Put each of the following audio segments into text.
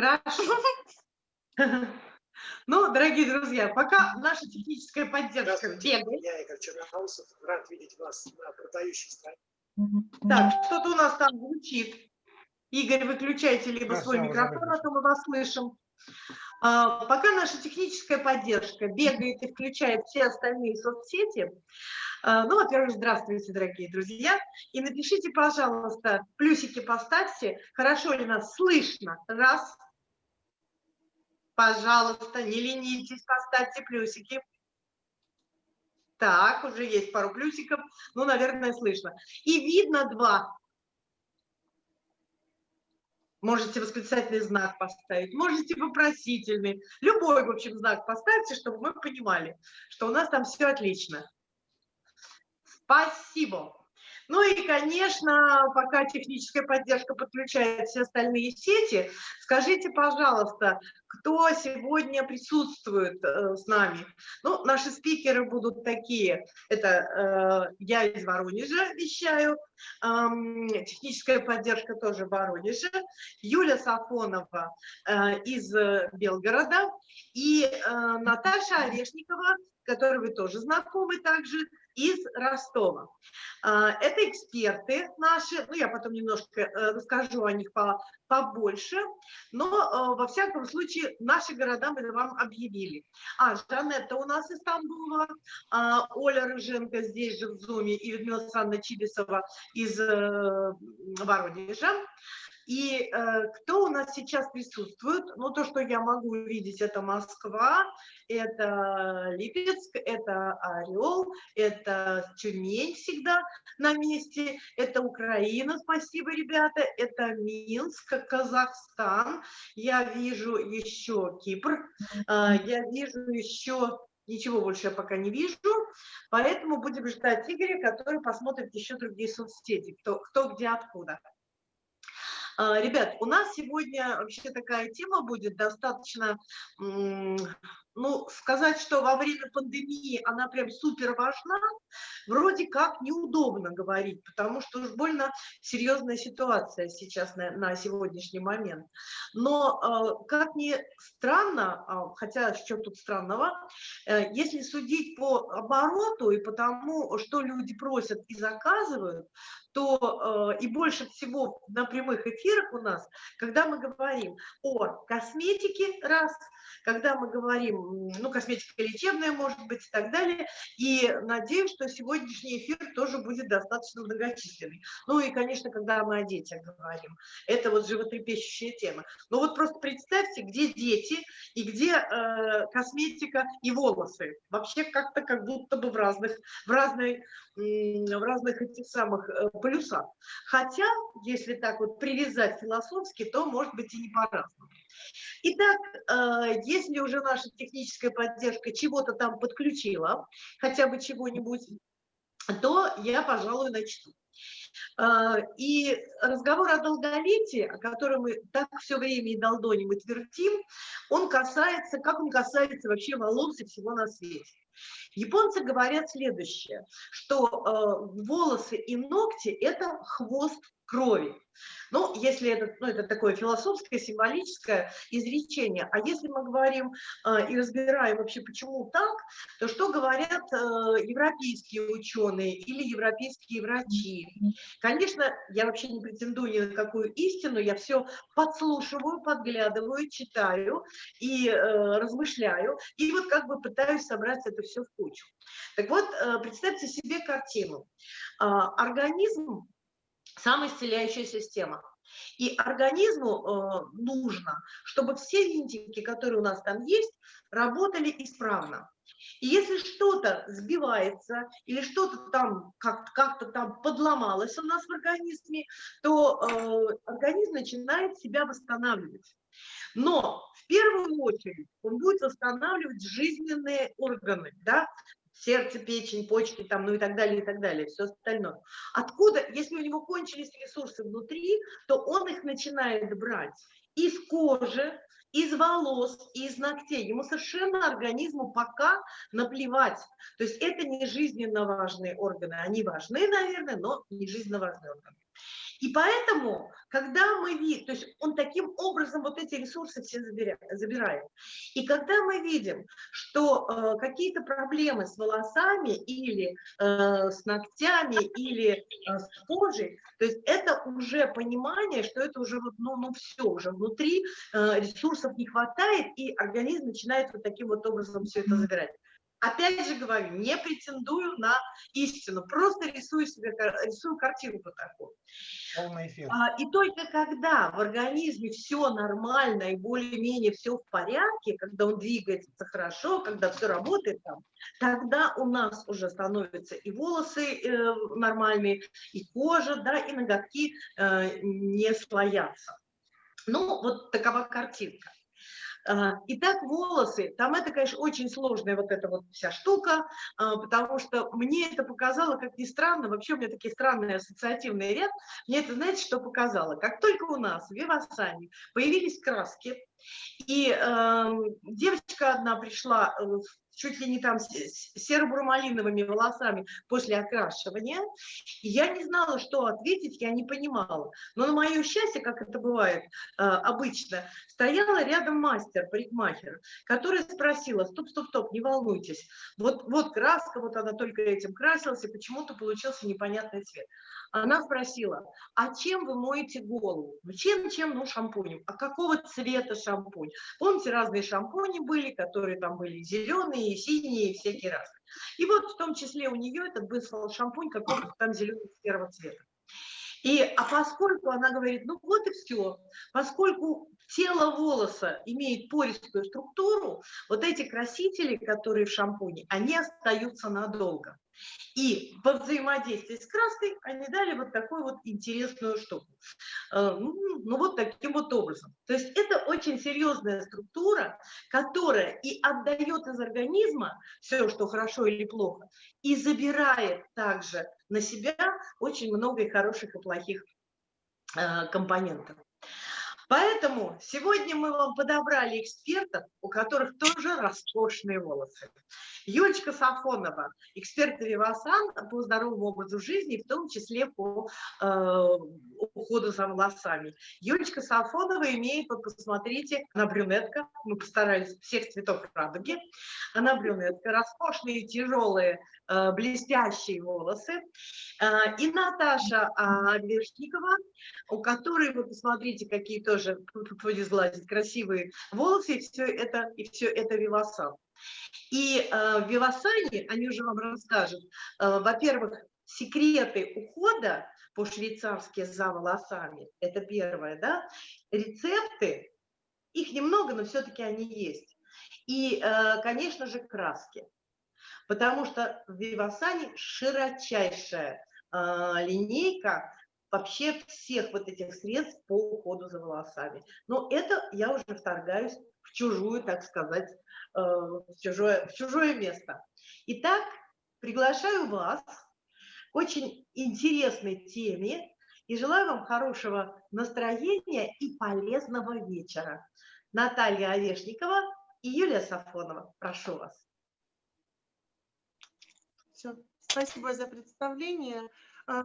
Хорошо. Ну, дорогие друзья, пока наша техническая поддержка бегает. Я Игорь Черноусов, рад видеть вас на продающей стороне. Так, что-то у нас там звучит. Игорь, выключайте либо свой микрофон, а то мы вас слышим. А, пока наша техническая поддержка бегает и включает все остальные соцсети, а, ну, во-первых, здравствуйте, дорогие друзья, и напишите, пожалуйста, плюсики поставьте, хорошо ли нас слышно, раз, пожалуйста, не ленитесь, поставьте плюсики. Так, уже есть пару плюсиков, ну, наверное, слышно. И видно два, Можете восклицательный знак поставить, можете вопросительный. Любой, в общем, знак поставьте, чтобы мы понимали, что у нас там все отлично. Спасибо. Ну и, конечно, пока техническая поддержка подключает все остальные сети, скажите, пожалуйста, кто сегодня присутствует э, с нами? Ну, наши спикеры будут такие. Это э, я из Воронежа вещаю, э, техническая поддержка тоже в Воронеже, Юля Сафонова э, из Белгорода и э, Наташа Орешникова, которой вы тоже знакомы также, из Ростова. А, это эксперты наши, ну я потом немножко э, расскажу о них побольше, но э, во всяком случае наши города мы вам объявили. А, Жанетта у нас из Стамбула, а, Оля Рыженко здесь же в Зуме и Людмила Александровна Чибисова из э, Воронежа. И э, кто у нас сейчас присутствует? Ну, то, что я могу увидеть, это Москва, это Липецк, это Орел, это Тюмень всегда на месте, это Украина, спасибо, ребята, это Минск, Казахстан, я вижу еще Кипр, э, я вижу еще Ничего больше я пока не вижу, поэтому будем ждать Игоря, который посмотрит еще другие соцсети, кто, кто где, откуда. А, ребят, у нас сегодня вообще такая тема будет достаточно, ну, сказать, что во время пандемии она прям супер важна, вроде как неудобно говорить, потому что уж больно серьезная ситуация сейчас на, на сегодняшний момент. Но а, как ни странно, а, хотя что тут странного, э, если судить по обороту и по тому, что люди просят и заказывают, то э, и больше всего на прямых эфирах у нас, когда мы говорим о косметике, раз, когда мы говорим, ну, косметика лечебная, может быть, и так далее, и надеюсь, что сегодняшний эфир тоже будет достаточно многочисленный. Ну и, конечно, когда мы о детях говорим, это вот животрепещущая тема. Ну вот просто представьте, где дети и где э, косметика и волосы. Вообще как-то как будто бы в разных, в разной, в разных этих самых э, полюсах. Хотя, если так вот привязать философски, то может быть и не по-разному. Итак, э, если уже наша техническая поддержка чего-то там подключила, хотя бы чего-нибудь, то я, пожалуй, начну. Э, и разговор о долголетии, о котором мы так все время и долдоним, и твердим, он касается, как он касается вообще волос и всего на свете. Японцы говорят следующее, что э, волосы и ногти – это хвост крови. Ну, если это, ну, это такое философское, символическое изречение, а если мы говорим э, и разбираем вообще, почему так, то что говорят э, европейские ученые или европейские врачи? Конечно, я вообще не претендую ни на какую истину, я все подслушиваю, подглядываю, читаю и э, размышляю, и вот как бы пытаюсь собрать это все в кучу. Так вот, э, представьте себе картину. Э, организм самоисцеляющая система. И организму э, нужно, чтобы все винтики, которые у нас там есть, работали исправно. И если что-то сбивается или что-то там как-то как там подломалось у нас в организме, то э, организм начинает себя восстанавливать. Но в первую очередь он будет восстанавливать жизненные органы, да, сердце, печень, почки, там, ну и так далее, и так далее, все остальное. Откуда, если у него кончились ресурсы внутри, то он их начинает брать из кожи, из волос, из ногтей. Ему совершенно организму пока наплевать. То есть это не жизненно важные органы. Они важны, наверное, но не жизненно важные органы. И поэтому, когда мы видим, то есть он таким образом вот эти ресурсы все забирает. И когда мы видим, что э, какие-то проблемы с волосами или э, с ногтями или э, с кожей, то есть это уже понимание, что это уже вот, ну, ну все, уже внутри э, ресурсов не хватает, и организм начинает вот таким вот образом все это забирать. Опять же говорю, не претендую на истину, просто рисую себе рисую картинку такую. А, и только когда в организме все нормально и более-менее все в порядке, когда он двигается хорошо, когда все работает там, тогда у нас уже становятся и волосы э, нормальные, и кожа, да, и ноготки э, не слоятся. Ну, вот такова картинка. А, итак, волосы, там это, конечно, очень сложная вот эта вот вся штука, а, потому что мне это показало, как ни странно, вообще у меня такие странные ассоциативные ряд, мне это, знаете, что показало? Как только у нас в Вивасане появились краски, и э, девочка одна пришла э, чуть ли не там серо-бурмалиновыми волосами после окрашивания. И я не знала, что ответить, я не понимала. Но на мое счастье, как это бывает э, обычно, стояла рядом мастер, парикмахер, которая спросила, стоп, стоп, стоп, не волнуйтесь, вот, вот краска, вот она только этим красилась, и почему-то получился непонятный цвет. Она спросила, а чем вы моете голову? Чем, чем? Ну, шампунем. А какого цвета шампунь? Помните, разные шампуни были, которые там были зеленые, синие, всякие разные. И вот в том числе у нее этот был шампунь какого-то там зеленого серого цвета. И, а поскольку она говорит, ну вот и все, поскольку тело волоса имеет пористую структуру, вот эти красители, которые в шампуне, они остаются надолго. И по взаимодействии с краской они дали вот такую вот интересную штуку. Э, ну, ну вот таким вот образом. То есть это очень серьезная структура, которая и отдает из организма все, что хорошо или плохо, и забирает также на себя очень много и хороших, и плохих э, компонентов. Поэтому сегодня мы вам подобрали экспертов, у которых тоже роскошные волосы. Юлечка Сафонова, эксперт Вивасан по здоровому образу жизни, в том числе по э, уходу за волосами. Юлечка Сафонова имеет, вот посмотрите, она брюнетка, мы постарались всех цветов радуги, она брюнетка, роскошные, тяжелые, блестящие волосы. Э, и Наташа э, Вершникова, у которой, вы посмотрите, какие тоже, не сглазить, красивые волосы, и все это, и все это Вивасан. И э, в Вивасане, они уже вам расскажут, э, во-первых, секреты ухода по-швейцарски за волосами, это первое, да, рецепты, их немного, но все-таки они есть. И, э, конечно же, краски, потому что в Вивасане широчайшая э, линейка вообще всех вот этих средств по уходу за волосами. Но это я уже вторгаюсь в чужую, так сказать, Э, в чужое, в чужое место. Итак, приглашаю вас к очень интересной теме и желаю вам хорошего настроения и полезного вечера. Наталья Орешникова и Юлия Сафонова. Прошу вас. Все. Спасибо за представление. А,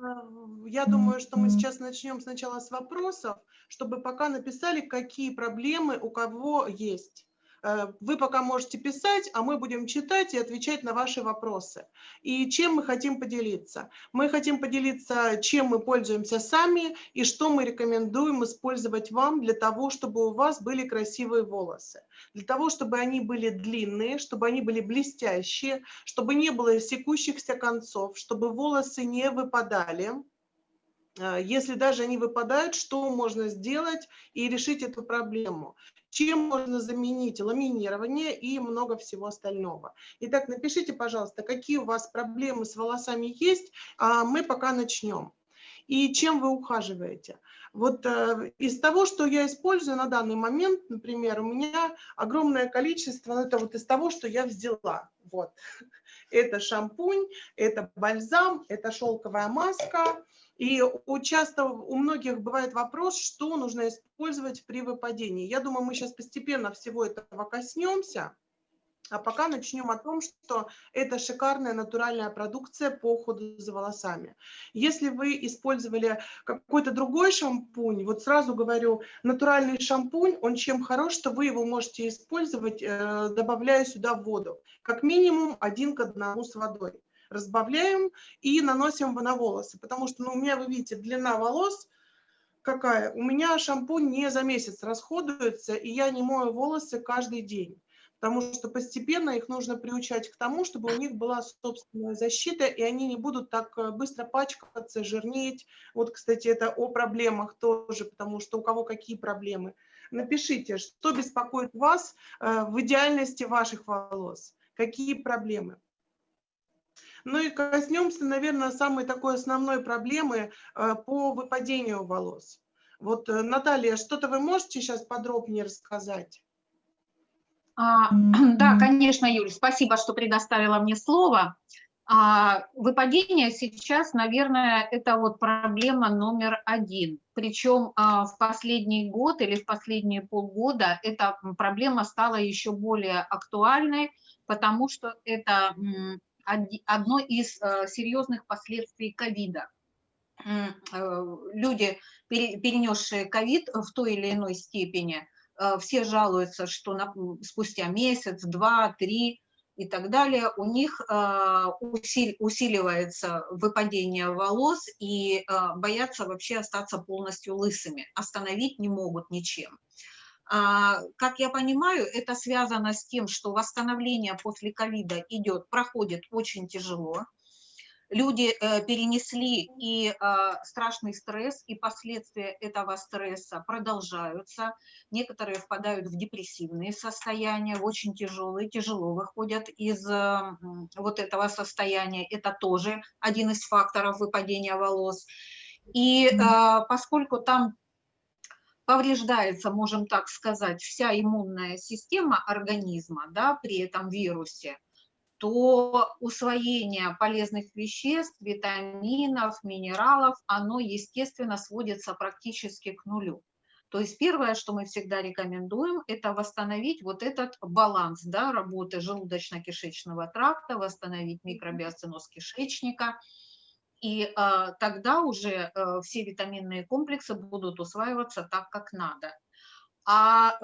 я думаю, что мы сейчас начнем сначала с вопросов, чтобы пока написали, какие проблемы у кого есть. Э, вы пока можете писать, а мы будем читать и отвечать на ваши вопросы. И чем мы хотим поделиться? Мы хотим поделиться, чем мы пользуемся сами и что мы рекомендуем использовать вам для того, чтобы у вас были красивые волосы. Для того, чтобы они были длинные, чтобы они были блестящие, чтобы не было секущихся концов, чтобы волосы не выпадали. Э, если даже они выпадают, что можно сделать и решить эту проблему? чем можно заменить ламинирование и много всего остального. Итак, напишите, пожалуйста, какие у вас проблемы с волосами есть, а мы пока начнем. И чем вы ухаживаете. Вот э, из того, что я использую на данный момент, например, у меня огромное количество, ну, это вот из того, что я взяла. Вот. Это шампунь, это бальзам, это шелковая маска, и часто у многих бывает вопрос, что нужно использовать при выпадении. Я думаю, мы сейчас постепенно всего этого коснемся. А пока начнем о том, что это шикарная натуральная продукция по уходу за волосами. Если вы использовали какой-то другой шампунь, вот сразу говорю, натуральный шампунь, он чем хорош, что вы его можете использовать, э, добавляя сюда воду. Как минимум один к одному с водой. Разбавляем и наносим на волосы, потому что ну, у меня, вы видите, длина волос какая. У меня шампунь не за месяц расходуется, и я не мою волосы каждый день потому что постепенно их нужно приучать к тому, чтобы у них была собственная защита, и они не будут так э, быстро пачкаться, жирнеть. Вот, кстати, это о проблемах тоже, потому что у кого какие проблемы. Напишите, что беспокоит вас э, в идеальности ваших волос, какие проблемы. Ну и коснемся, наверное, самой такой основной проблемы э, по выпадению волос. Вот, Наталья, что-то вы можете сейчас подробнее рассказать? А, да, конечно, Юль, спасибо, что предоставила мне слово. А, выпадение сейчас, наверное, это вот проблема номер один. Причем а, в последний год или в последние полгода эта проблема стала еще более актуальной, потому что это одно из э, серьезных последствий ковида. Э, люди, перенесшие ковид в той или иной степени, все жалуются, что на, спустя месяц, два, три и так далее, у них э, усили, усиливается выпадение волос и э, боятся вообще остаться полностью лысыми, остановить не могут ничем. А, как я понимаю, это связано с тем, что восстановление после ковида идет, проходит очень тяжело, люди э, перенесли и э, страшный стресс, и последствия этого стресса продолжаются. Некоторые впадают в депрессивные состояния, очень тяжелые, тяжело выходят из вот этого состояния. Это тоже один из факторов выпадения волос. И поскольку там повреждается, можем так сказать, вся иммунная система организма да, при этом вирусе, то усвоение полезных веществ, витаминов, минералов, оно, естественно, сводится практически к нулю. То есть первое, что мы всегда рекомендуем, это восстановить вот этот баланс да, работы желудочно-кишечного тракта, восстановить микробиоциноз кишечника, и э, тогда уже э, все витаминные комплексы будут усваиваться так, как надо. А,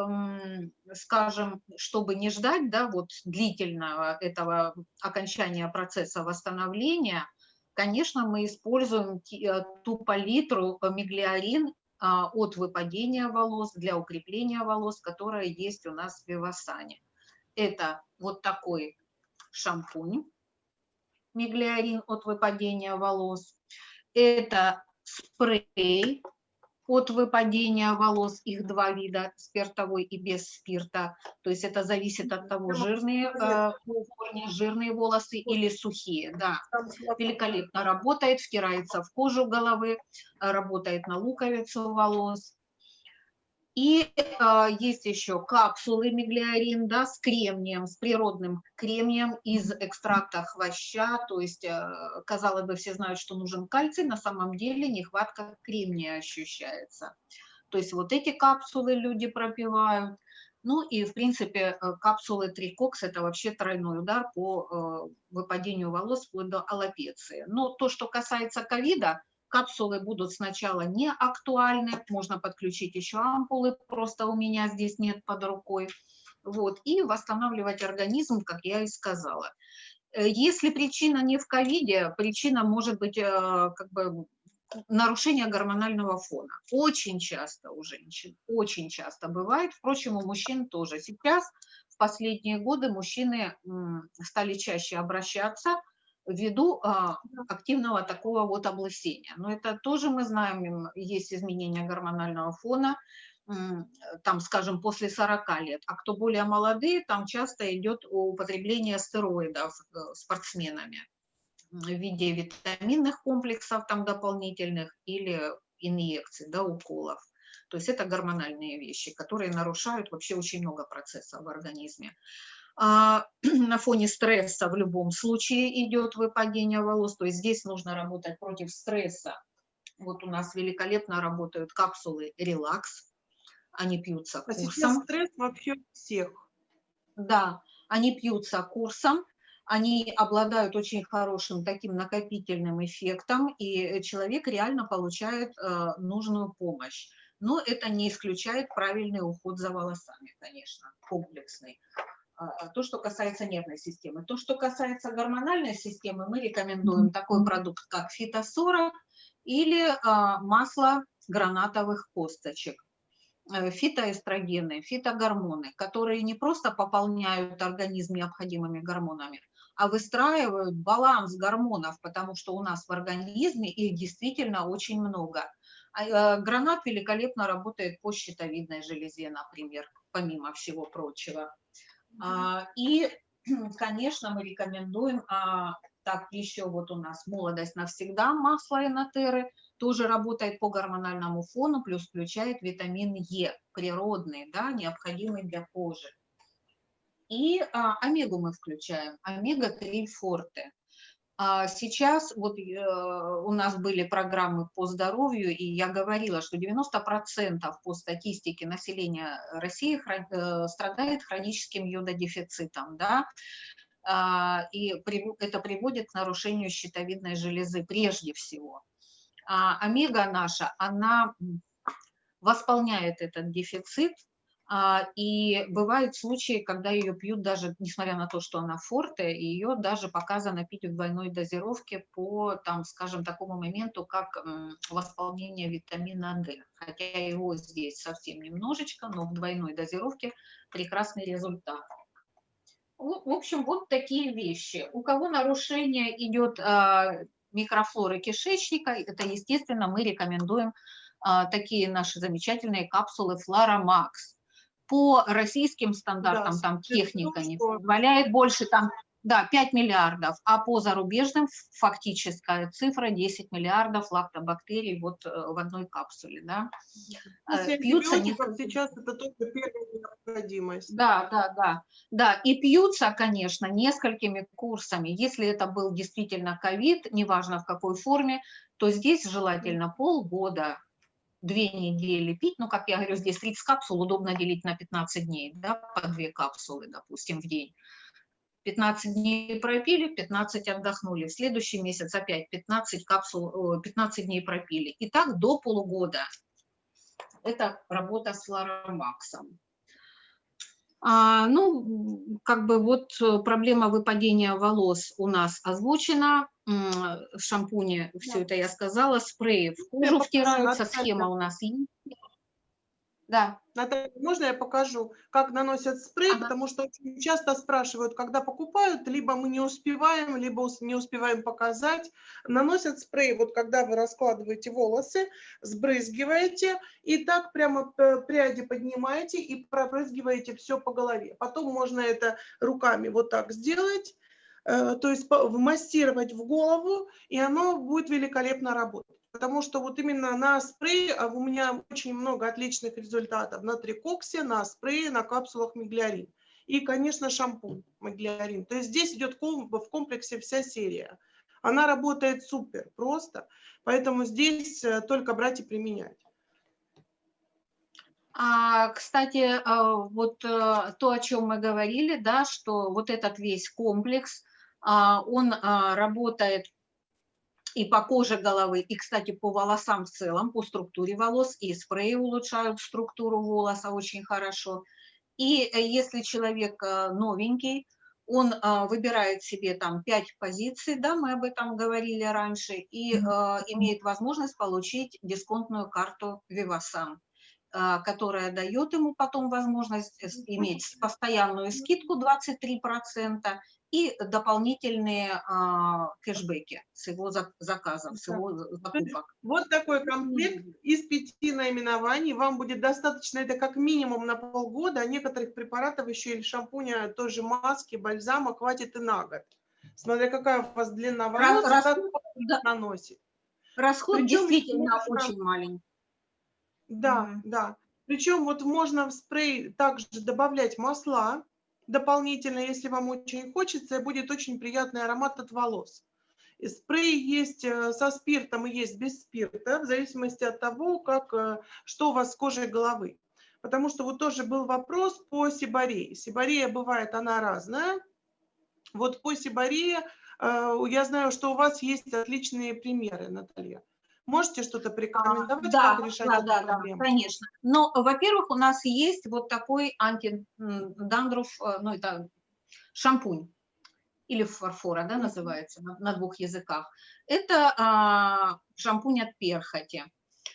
скажем, чтобы не ждать да, вот длительного этого окончания процесса восстановления, конечно, мы используем э, ту палитру миглиарин а, от выпадения волос для укрепления волос, которая есть у нас в Вивасане. Это вот такой шампунь миглиарин от выпадения волос. Это спрей от выпадения волос, их два вида, спиртовой и без спирта. То есть это зависит от того, жирные, э, жирные волосы или сухие. Да, великолепно работает, втирается в кожу головы, работает на луковицу волос. И э, есть еще капсулы миглиарин да, с кремнием, с природным кремнием из экстракта хвоща. То есть, э, казалось бы, все знают, что нужен кальций, на самом деле нехватка кремния ощущается. То есть вот эти капсулы люди пропивают. Ну и, в принципе, э, капсулы Трикокс – это вообще тройной удар по э, выпадению волос вплоть до аллопеции. Но то, что касается ковида, Капсулы будут сначала не актуальны, можно подключить еще ампулы, просто у меня здесь нет под рукой. Вот, и восстанавливать организм, как я и сказала. Э, если причина не в ковиде, причина может быть э, как бы нарушение гормонального фона. Очень часто у женщин, очень часто бывает, впрочем, у мужчин тоже. Сейчас, в последние годы, мужчины стали чаще обращаться ввиду а, активного такого вот облысения. Но это тоже мы знаем, есть изменения гормонального фона, там, скажем, после 40 лет. А кто более молодые, там часто идет употребление стероидов э, спортсменами в виде витаминных комплексов там дополнительных или инъекций, да, уколов. То есть это гормональные вещи, которые нарушают вообще очень много процессов в организме. А, на фоне стресса в любом случае идет выпадение волос, то есть здесь нужно работать против стресса. Вот у нас великолепно работают капсулы релакс, они пьются курсом. А сейчас стресс вообще всех. Да, Они пьются курсом, они обладают очень хорошим таким накопительным эффектом, и человек реально получает э, нужную помощь. Но это не исключает правильный уход за волосами, конечно, комплексный. А, то, что касается нервной системы. То, что касается гормональной системы, мы рекомендуем такой продукт, как фитосора или а, масло гранатовых косточек. Э, фитоэстрогены, фитогормоны, которые не просто пополняют организм необходимыми гормонами, а выстраивают баланс гормонов, потому что у нас в организме их действительно очень много. А, э, гранат великолепно работает по щитовидной железе, например, помимо всего прочего. А, и, конечно, мы рекомендуем, а, так еще вот у нас молодость навсегда, масло энотеры, тоже работает по гормональному фону, плюс включает витамин Е, природный, да, необходимый для кожи. И а, омегу мы включаем, омега-3 форте. А сейчас вот э, у нас были программы по здоровью, и я говорила, что 90% по статистике населения России э, страдает хроническим йододефицитом, да, а, и это приводит к нарушению щитовидной железы прежде всего. А омега наша, она восполняет этот дефицит, и бывают случаи, когда ее пьют даже, несмотря на то, что она форте, ее даже показано пить в двойной дозировке по, там, скажем, такому моменту, как восполнение витамина D. Хотя его здесь совсем немножечко, но в двойной дозировке прекрасный результат. В общем, вот такие вещи. У кого нарушение идет а, микрофлоры кишечника, это, естественно, мы рекомендуем а, такие наши замечательные капсулы Флорамакс по российским стандартам, да, там техника не позволяет больше там, да, 5 миллиардов, а по зарубежным фактическая цифра 10 миллиардов лактобактерий вот э, в одной капсуле, да. Э, пьются не... сейчас это только первая необходимость. Да, да, да, да, и пьются, конечно, несколькими курсами. Если это был действительно ковид, неважно в какой форме, то здесь желательно полгода две недели пить, ну, как я говорю, здесь 30 капсул удобно делить на 15 дней, да, по две капсулы, допустим, в день. 15 дней пропили, 15 отдохнули. В следующий месяц опять 15, капсул, 15 дней пропили. И так до полугода. Это работа с флоромаксом. А, ну, как бы вот проблема выпадения волос у нас озвучена в шампуне, все это я сказала, спреи в кожу втираются, схема у нас есть. Да. Наталья, можно я покажу, как наносят спрей, ага. потому что очень часто спрашивают, когда покупают, либо мы не успеваем, либо не успеваем показать. Наносят спрей, вот когда вы раскладываете волосы, сбрызгиваете, и так прямо пряди поднимаете и пробрызгиваете все по голове. Потом можно это руками вот так сделать, то есть вмассировать в голову, и оно будет великолепно работать. Потому что вот именно на спрее а у меня очень много отличных результатов на трикоксе, на спрее, на капсулах миглиарин. И, конечно, шампунь миглиарин. То есть здесь идет в комплексе вся серия. Она работает супер просто, поэтому здесь э, только брать и применять. А, кстати, э, вот то, о чем мы говорили, да, что вот этот весь комплекс, он а, работает и по коже головы, и, кстати, по волосам в целом, по структуре волос, и спреи улучшают структуру волоса очень хорошо. И э, если человек э, новенький, он а, выбирает себе там пять позиций, да, мы об этом говорили раньше, и имеет возможность получить дисконтную карту Vivasan которая дает ему потом возможность иметь постоянную скидку 23% и дополнительные а, кэшбэки с его заказов, с его закупок. Вот такой комплект из пяти наименований. Вам будет достаточно, это как минимум на полгода, а некоторых препаратов еще или шампуня, тоже маски, бальзама хватит и на год. Смотря какая у вас длина волос, расход, да. наносит. Расход Причем действительно можно... очень маленький. Да, mm да. Причем вот можно в спрей также добавлять масла, дополнительно, если вам очень хочется, и будет очень приятный аромат от волос. И спрей есть э, со спиртом и есть без спирта, в зависимости от того, как, э, что у вас с кожей головы. потому что вот тоже был вопрос по сибарее. Сибарея бывает, она разная. Вот по сибарее э, я знаю, что у вас есть отличные примеры, Наталья. Можете что-то порекомендовать, да, как решать да, эту да, проблему? Да, конечно. Но, во-первых, у нас есть вот такой антидандруф, э, ну, это шампунь или фарфора, да, называется, на, на двух языках. Это а, шампунь от перхоти.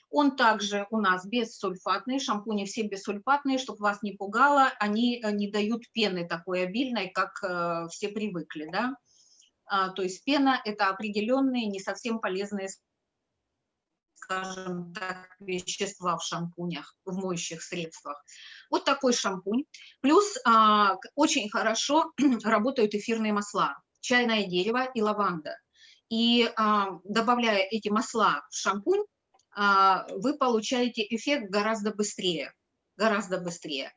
Он также у нас бессульфатный, шампуни все бессульфатные, чтобы вас не пугало, они э, не дают пены такой обильной, как э, все привыкли, да. А, то есть пена – это определенные не совсем полезные скажем так, вещества в шампунях, в моющих средствах. Вот такой шампунь. Плюс а, очень хорошо работают эфирные масла, чайное дерево и лаванда. И а, добавляя эти масла в шампунь, а, вы получаете эффект гораздо быстрее, гораздо быстрее.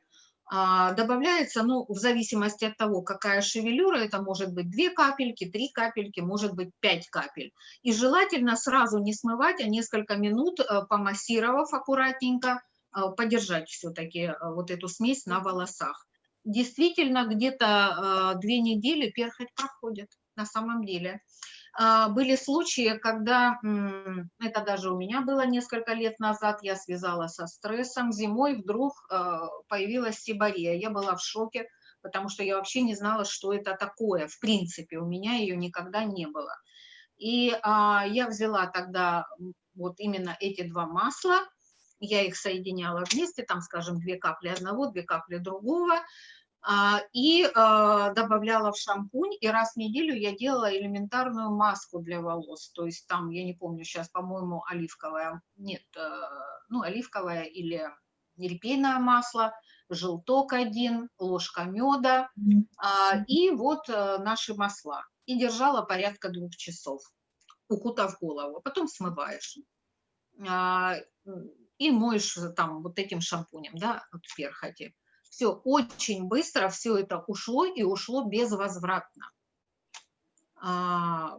А, добавляется, ну, в зависимости от того, какая шевелюра, это может быть 2 капельки, 3 капельки, может быть 5 капель. И желательно сразу не смывать, а несколько минут, э, помассировав аккуратненько, э, подержать все-таки э, вот эту смесь на волосах. Действительно, где-то две недели перхоть проходит на самом деле. А, были случаи, когда, это даже у меня было несколько лет назад, я связала со стрессом, зимой вдруг а, появилась сибария. Я была в шоке, потому что я вообще не знала, что это такое. В принципе, у меня ее никогда не было. И а, я взяла тогда вот именно эти два масла, я их соединяла вместе, там, скажем, две капли одного, две капли другого, и а, добавляла в шампунь, и раз в неделю я делала элементарную маску для волос, то есть там, я не помню, сейчас, по-моему, оливковое, нет, э, ну, оливковое или репейное масло, желток один, ложка меда, а, и вот э, наши масла. И держала порядка двух часов, укутав голову, потом смываешь. И моешь там вот этим шампунем, да, от перхоти все очень быстро, все это ушло и ушло безвозвратно. А,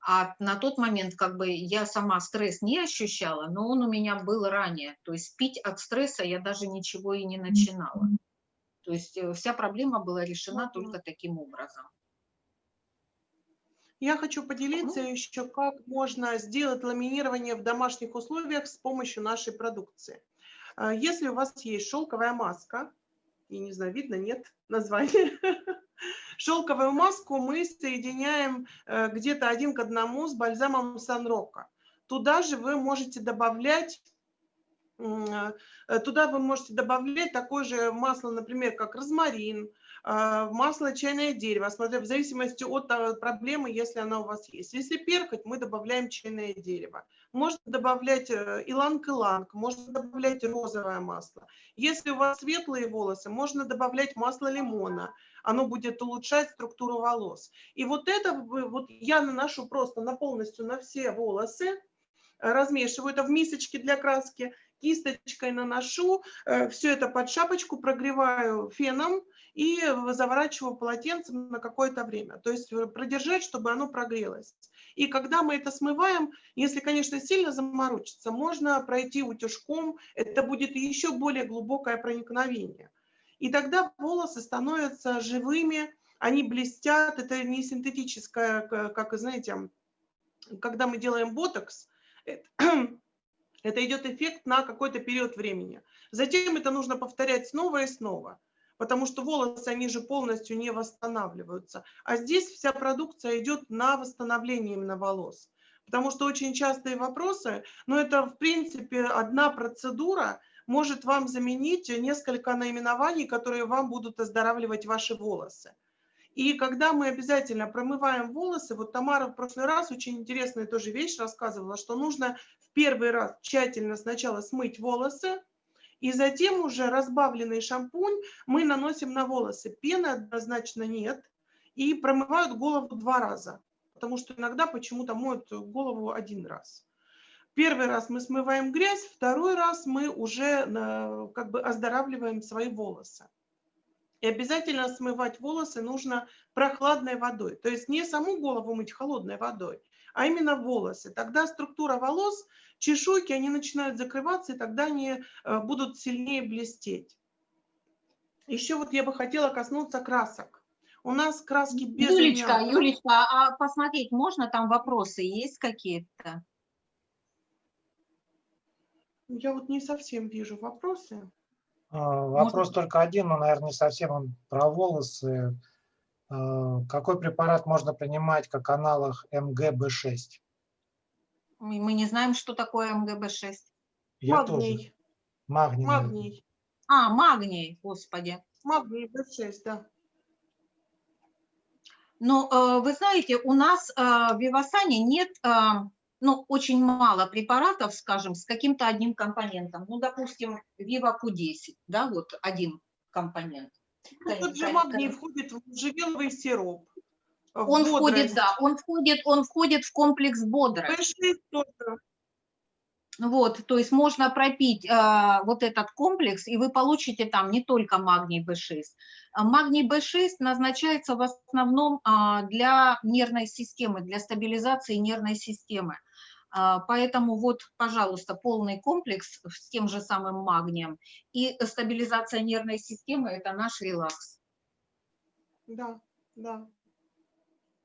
а на тот момент как бы я сама стресс не ощущала, но он у меня был ранее. То есть пить от стресса я даже ничего и не начинала. То есть э, вся проблема была решена только таким образом. Я хочу поделиться еще, как можно сделать ламинирование в домашних условиях с помощью нашей продукции. А, если у вас есть шелковая маска, я не знаю, видно, нет названия. Шелковую маску мы соединяем э, где-то один к одному с бальзамом Санрока. Туда же вы можете добавлять э, Туда вы можете добавлять такое же масло, например, как розмарин, масло чайное дерево, смотря в зависимости от проблемы, если она у вас есть. Если перхоть, мы добавляем чайное дерево. Можно добавлять э, иланг-иланг, можно добавлять розовое масло. Если у вас светлые волосы, можно добавлять масло лимона. Оно будет улучшать структуру волос. И вот это вот я наношу просто на полностью на все волосы, размешиваю это в мисочке для краски, кисточкой наношу, э, все это под шапочку прогреваю феном и заворачиваю полотенцем на какое-то время. То есть э, продержать, чтобы оно прогрелось. И когда мы это смываем, если, конечно, сильно заморочиться, можно пройти утюжком, это будет еще более глубокое проникновение. И тогда волосы становятся живыми, они блестят, это не синтетическое, как, знаете, когда мы делаем ботокс, это, это идет эффект на какой-то период времени. Затем это нужно повторять снова и снова потому что волосы, они же полностью не восстанавливаются. А здесь вся продукция идет на восстановление именно волос. Потому что очень частые вопросы, но это в принципе одна процедура может вам заменить несколько наименований, которые вам будут оздоравливать ваши волосы. И когда мы обязательно промываем волосы, вот Тамара в прошлый раз очень интересную тоже вещь рассказывала, что нужно в первый раз тщательно сначала смыть волосы, и затем уже разбавленный шампунь мы наносим на волосы. Пены однозначно нет. И промывают голову два раза. Потому что иногда почему-то моют голову один раз. Первый раз мы смываем грязь, второй раз мы уже э, как бы оздоравливаем свои волосы. И обязательно смывать волосы нужно прохладной водой. То есть не саму голову мыть холодной водой, а именно волосы. Тогда структура волос, чешуйки, они начинают закрываться, и тогда они э, будут сильнее блестеть. Еще вот я бы хотела коснуться красок. У нас краски без Юлечка, аммиака. Юлечка, а посмотреть можно, там вопросы есть какие-то? Я вот не совсем вижу вопросы. А, Вопрос только один, но, наверное, не совсем он про волосы. А, Какой препарат можно принимать как аналог МГБ6? Мы мы не знаем, что такое МГБ-6. Я тоже. Магний. Магний. Магний. А, магний, господи. Магний B6, да. Но э, вы знаете, у нас э, в Вивасане нет, э, ну, очень мало препаратов, скажем, с каким-то одним компонентом. Ну, допустим, Viva Q10, да, вот один компонент. Ну, тот же магний входит в можжевеловый сироп. в Он входит, бодрость. да, он входит, он входит в комплекс бодрость. B6 тоже. Вот, то есть можно пропить э, вот этот комплекс, и вы получите там не только магний B6. А Магний B6 назначается в основном а, для нервной системы, для стабилизации нервной системы. А, Поэтому вот, пожалуйста, полный комплекс с тем же самым магнием. И стабилизация нервной системы – это наш релакс. Да, да.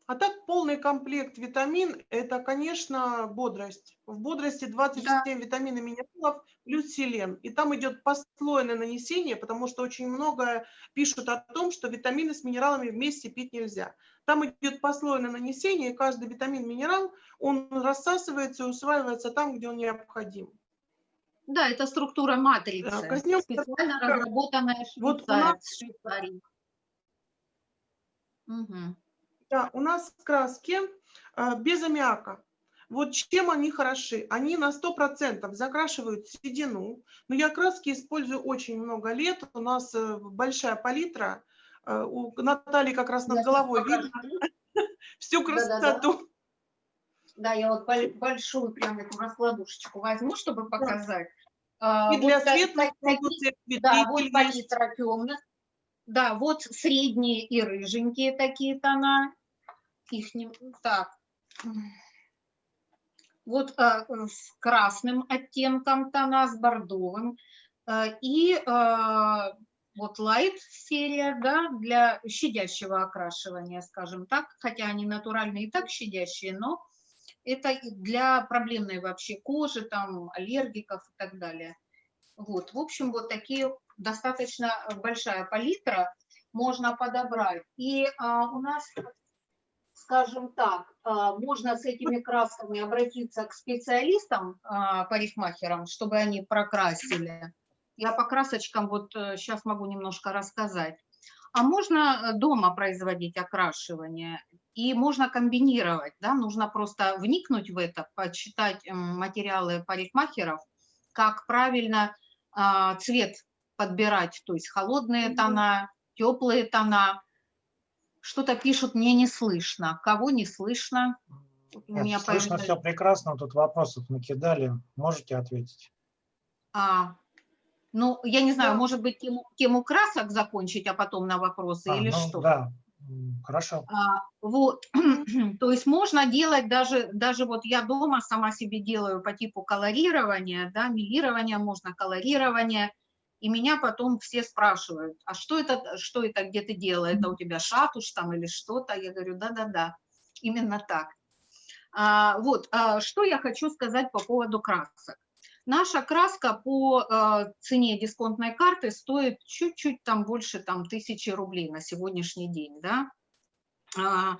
А так полный комплект витамин – это, конечно, бодрость. В бодрости 27 витаминов и минералов плюс селен. И там идет послойное нанесение, потому что очень много пишут о том, что витамины с минералами вместе пить нельзя. Там идет послойное нанесение, и каждый витамин, минерал, он рассасывается и усваивается там, где он необходим. Да, это структура матрицы, Да, коснемся специально только- разработанная Вот у нас- Швейцарией. Мгм. Да, у нас краски э, без аммиака. Вот чем они хороши? Они на 100% закрашивают седину. Но я краски использую очень много лет. У нас э, большая палитра. Э, У Натальи как раз над головой видно всю красоту. Да, я вот боль- большую прям эту раскладушечку возьму, чтобы показать. А, И для светлых Да, вот палитра темных. Да, вот средние и рыженькие такие тона. Их не... Так. Вот а, э, с красным оттенком тона, с бордовым. А, И а, вот light серия, да, для щадящего окрашивания, скажем так. Хотя они натуральные и так щадящие, но это для проблемной вообще кожи, там, аллергиков и так далее. Вот, в общем, вот такие достаточно большая палитра можно подобрать. И а, у нас, скажем так, а, можно с этими красками обратиться к специалистам, а, парикмахерам, чтобы они прокрасили. Я по красочкам вот сейчас могу немножко рассказать. А можно э, дома производить окрашивание, и можно комбинировать, да, нужно просто вникнуть в это, почитать материалы парикмахеров, как правильно а, цвет подбирать, то есть холодные тона, теплые тона. Что-то пишут, мне не слышно. Кого не слышно? Нет, меня слышно появилось- все прекрасно, тут вопросов накидали. Можете ответить? А, ну, я не знаю, Да. может быть, тему, тему красок закончить, а потом на вопросы А, или ну, что? Да, хорошо. А, Вот, то есть можно делать даже, даже вот я дома сама себе делаю по типу колорирования, да, милирования, можно колорирование, и меня потом все спрашивают, а что это, что это, где ты делала, это у тебя шатуш там или что-то, я говорю, да-да-да, именно так. А, вот, а, что я хочу сказать по поводу красок. Наша краска по э, цене дисконтной карты стоит чуть-чуть там больше там тысячи рублей на сегодняшний день, да. А,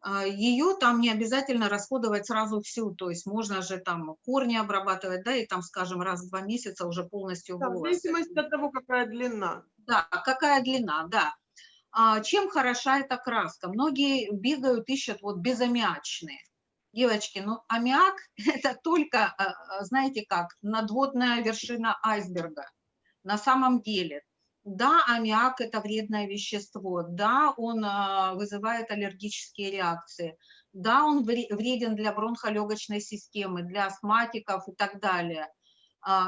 а, Ее там не обязательно расходовать сразу всю, то есть можно же там корни обрабатывать, да, и там, скажем, раз в два месяца уже полностью Да, в волосы. зависимости от того, какая длина. Да, какая длина, да. А, чем хороша эта краска? Многие бегают, ищут вот безаммиачные. Девочки, ну аммиак это только, а, а, знаете как, надводная вершина айсберга. На самом деле, да, аммиак это вредное вещество, да, он а, вызывает аллергические реакции, да, он вре- вреден для бронхолегочной системы, для астматиков и так далее.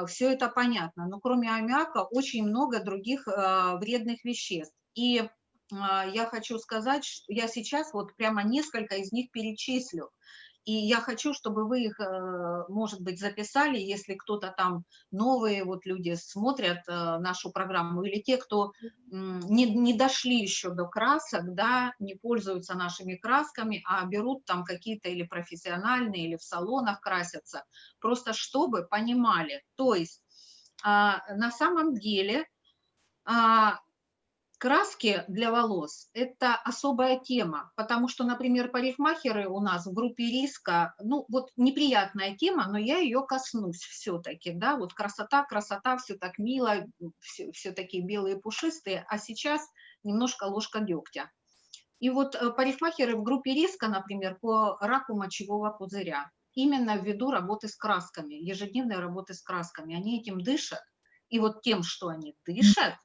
Все это понятно, но кроме аммиака очень много других вредных веществ. И я хочу сказать, что я сейчас вот прямо несколько из них перечислю. И я хочу, чтобы вы их, э, может быть, записали, если кто-то там, новые вот люди смотрят э, нашу программу, или те, кто не, не дошли еще до красок, да, не пользуются нашими красками, а берут там какие-то или профессиональные, или в салонах красятся, просто чтобы понимали. То есть а, на самом деле а, краски для волос – это особая тема, потому что, например, парикмахеры у нас в группе риска, ну вот неприятная тема, но я ее коснусь все-таки, да, вот красота, красота, все так мило, все, все такие белые пушистые, а сейчас немножко ложка дегтя. И вот э, парикмахеры в группе риска, например, по раку мочевого пузыря, именно ввиду работы с красками, ежедневной работы с красками, они этим дышат, и вот тем, что они дышат,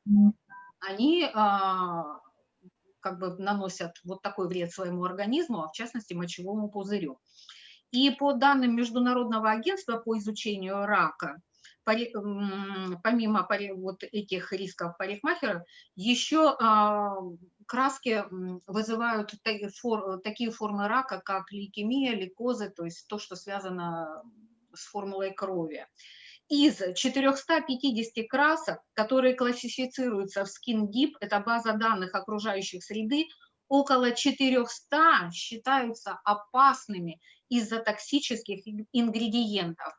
они а, как бы наносят вот такой вред своему организму, а в частности мочевому пузырю. И по данным Международного агентства по изучению рака, помимо вот этих рисков парикмахеров, еще а, краски вызывают такие формы рака, как лейкемия, лейкозы, то есть то, что связано с формулой крови из 450 красок, которые классифицируются в SkinDeep, это база данных окружающих среды, около 400 считаются опасными из-за токсических ингредиентов.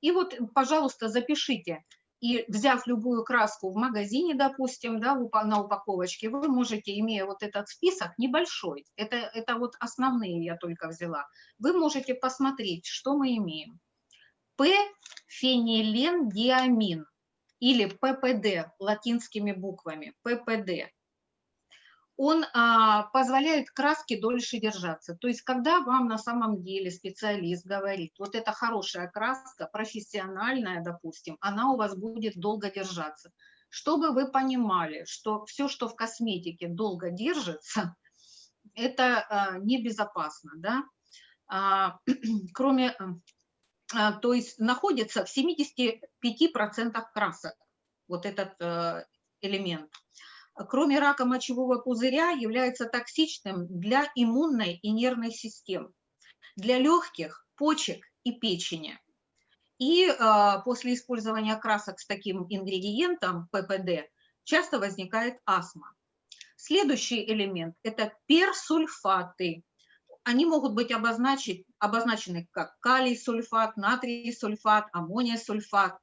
И вот, пожалуйста, запишите. И взяв любую краску в магазине, допустим, да, на упаковочке, вы можете, имея вот этот список небольшой, это, это вот основные я только взяла, вы можете посмотреть, что мы имеем. П-фенилендиамин или ППД латинскими буквами, ППД. Он а, позволяет краске дольше держаться. То есть, когда вам на самом деле специалист говорит, вот эта хорошая краска, профессиональная, допустим, она у вас будет долго держаться. Чтобы вы понимали, что все, что в косметике долго держится, это а, небезопасно. Да? А, кроме то есть находится в 75% красок, вот этот э, элемент. Кроме рака мочевого пузыря, является токсичным для иммунной и нервной систем, для легких, почек и печени. И э, после использования красок с таким ингредиентом ППД часто возникает астма. Следующий элемент – это персульфаты они могут быть обозначены, обозначены как калий-сульфат, натрий-сульфат, аммония-сульфат.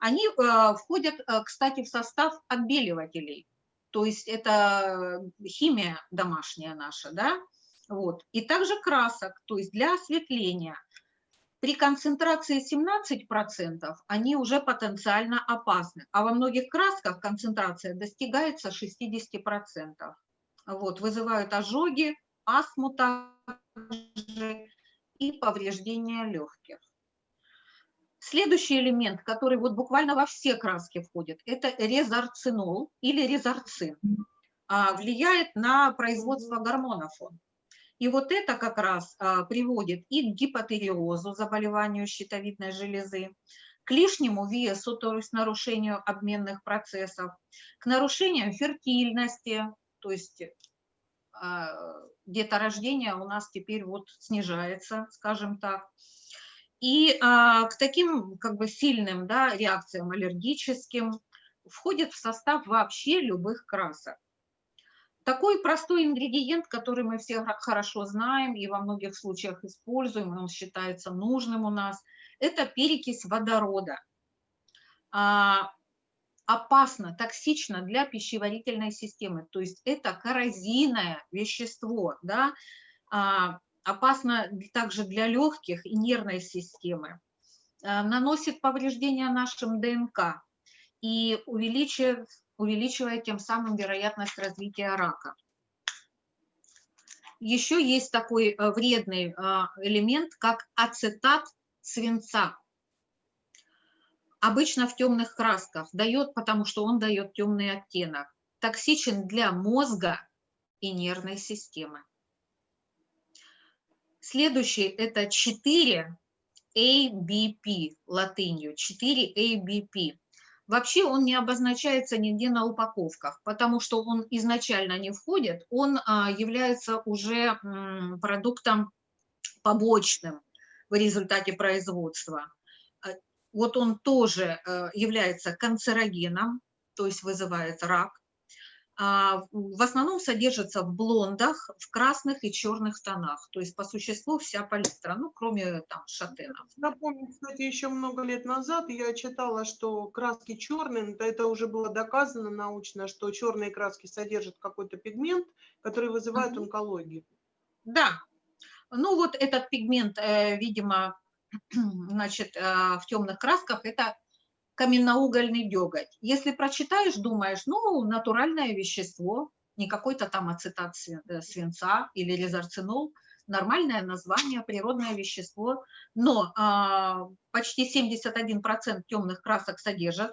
Они э, входят, э, кстати, в состав отбеливателей, то есть это химия домашняя наша, да, вот. И также красок, то есть для осветления. При концентрации 17% они уже потенциально опасны, а во многих красках концентрация достигается 60%. Вот, вызывают ожоги, астму также и повреждения легких. Следующий элемент, который вот буквально во все краски входит, это резорцинол или резорцин. А, влияет на производство гормонов он. И вот это как раз а, приводит и к гипотериозу, заболеванию щитовидной железы, к лишнему весу, то есть нарушению обменных процессов, к нарушениям фертильности, то есть деторождение у нас теперь вот снижается, скажем так. И а, к таким как бы сильным да, реакциям аллергическим входит в состав вообще любых красок. Такой простой ингредиент, который мы все хорошо знаем и во многих случаях используем, он считается нужным у нас, это перекись водорода. А, опасно, токсично для пищеварительной системы. То есть это коррозийное вещество, да, а, опасно также для легких и нервной системы, а, наносит повреждения нашим ДНК и увеличивает, увеличивает тем самым вероятность развития рака. Еще есть такой э, вредный а, элемент, как ацетат свинца обычно в темных красках, дает, потому что он дает темный оттенок. Токсичен для мозга и нервной системы. Следующий – это 4 ABP латынью, 4 ABP. Вообще он не обозначается нигде на упаковках, потому что он изначально не входит, он а, является уже продуктом побочным – в результате производства. Вот он тоже э, является канцерогеном, то есть вызывает рак. А, в основном содержится в блондах, в красных и черных тонах. То есть по существу вся палитра, ну, кроме там шатенов. Напомню, кстати, еще много лет назад я читала, что краски черные, это уже было доказано научно, что черные краски содержат какой-то пигмент, который вызывает угу. онкологию. Да, ну вот этот пигмент, э, видимо, значит, э, в темных красках, это каменноугольный деготь. Если прочитаешь, думаешь, ну, натуральное вещество, не какой-то там ацетат э, свинца или резорцинол, нормальное название, природное вещество, но а, почти 71% темных красок содержат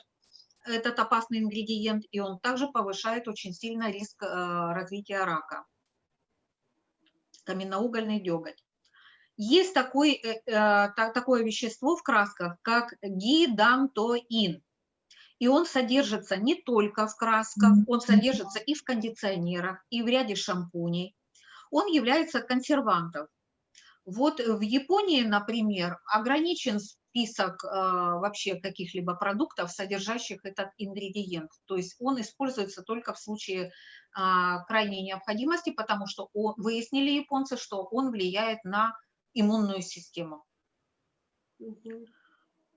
этот опасный ингредиент, и он также повышает очень сильно риск а, развития рака. Каменноугольный деготь. Есть такой, э, э, такое вещество в красках, как гидантоин. И он содержится не только в красках, он содержится и в кондиционерах, и в ряде шампуней. Он является консервантом. Вот в Японии, например, ограничен список э, вообще каких-либо продуктов, содержащих этот ингредиент. То есть он используется только в случае э, крайней необходимости, потому что он, выяснили японцы, что он влияет на иммунную систему.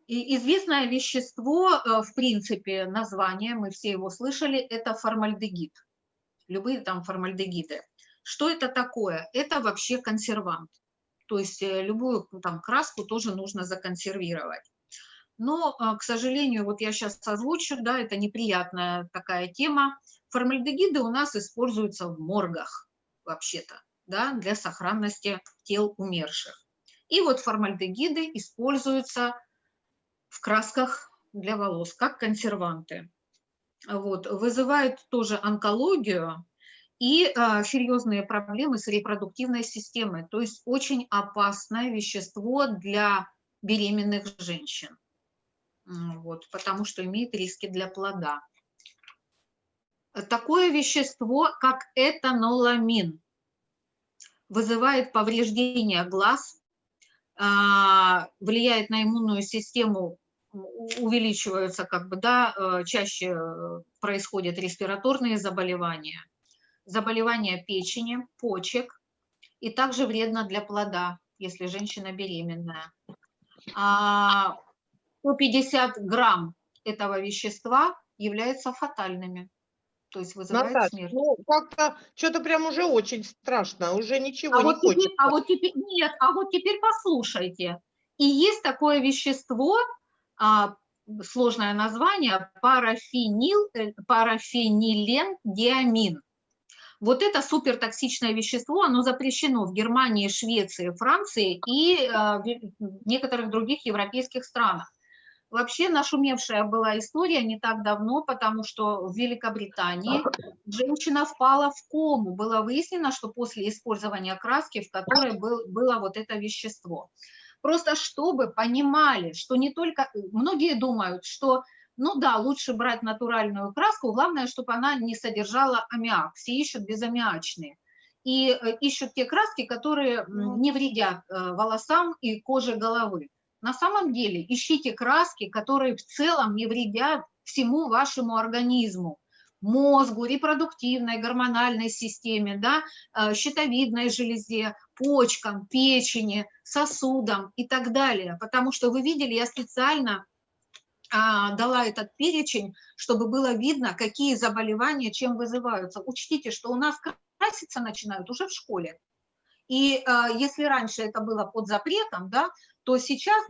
И известное вещество, э, в принципе, название, мы все его слышали, это формальдегид. Любые там формальдегиды. Что это такое? Это вообще консервант. То есть э, любую там краску тоже нужно законсервировать. Но, э, к сожалению, вот я сейчас озвучу, да, это неприятная такая тема. Формальдегиды у нас используются в моргах вообще-то да, для сохранности тел умерших. И вот формальдегиды используются в красках для волос, как консерванты. Вот, вызывают тоже онкологию и а, серьезные проблемы с репродуктивной системой. То есть очень опасное вещество для беременных женщин, вот, потому что имеет риски для плода. Такое вещество, как этаноламин, вызывает повреждение глаз, а, влияет на иммунную систему, увеличиваются, как бы, да, э, чаще э, происходят респираторные заболевания, заболевания печени, почек, и также вредно для плода, если женщина беременная. 150 а, грамм этого вещества являются фатальными то есть вызывает Наташа, смерть. ну как-то что-то прям уже очень страшно, уже ничего а не вот хочется. Теперь, а вот теперь, нет, а вот теперь послушайте. И есть такое вещество, а, сложное название, парафенил, э, парафенилендиамин. Вот это супертоксичное вещество, оно запрещено в Германии, Швеции, Франции и а, в некоторых других европейских странах. Вообще нашумевшая была история не так давно, потому что в Великобритании женщина впала в кому. Было выяснено, что после использования краски, в которой был, было вот это вещество. Просто чтобы понимали, что не только... Многие думают, что ну да, лучше брать натуральную краску, главное, чтобы она не содержала аммиак. Все ищут безаммиачные. И э, ищут те краски, которые не вредят э, волосам и коже головы. На самом деле ищите краски, которые в целом не вредят всему вашему организму, мозгу, репродуктивной, гормональной системе, да, э, щитовидной железе, почкам, печени, сосудам и так далее. Потому что вы видели, я специально а, дала этот перечень, чтобы было видно, какие заболевания чем вызываются. Учтите, что у нас краситься начинают уже в школе. И а, если раньше это было под запретом, да, то сейчас,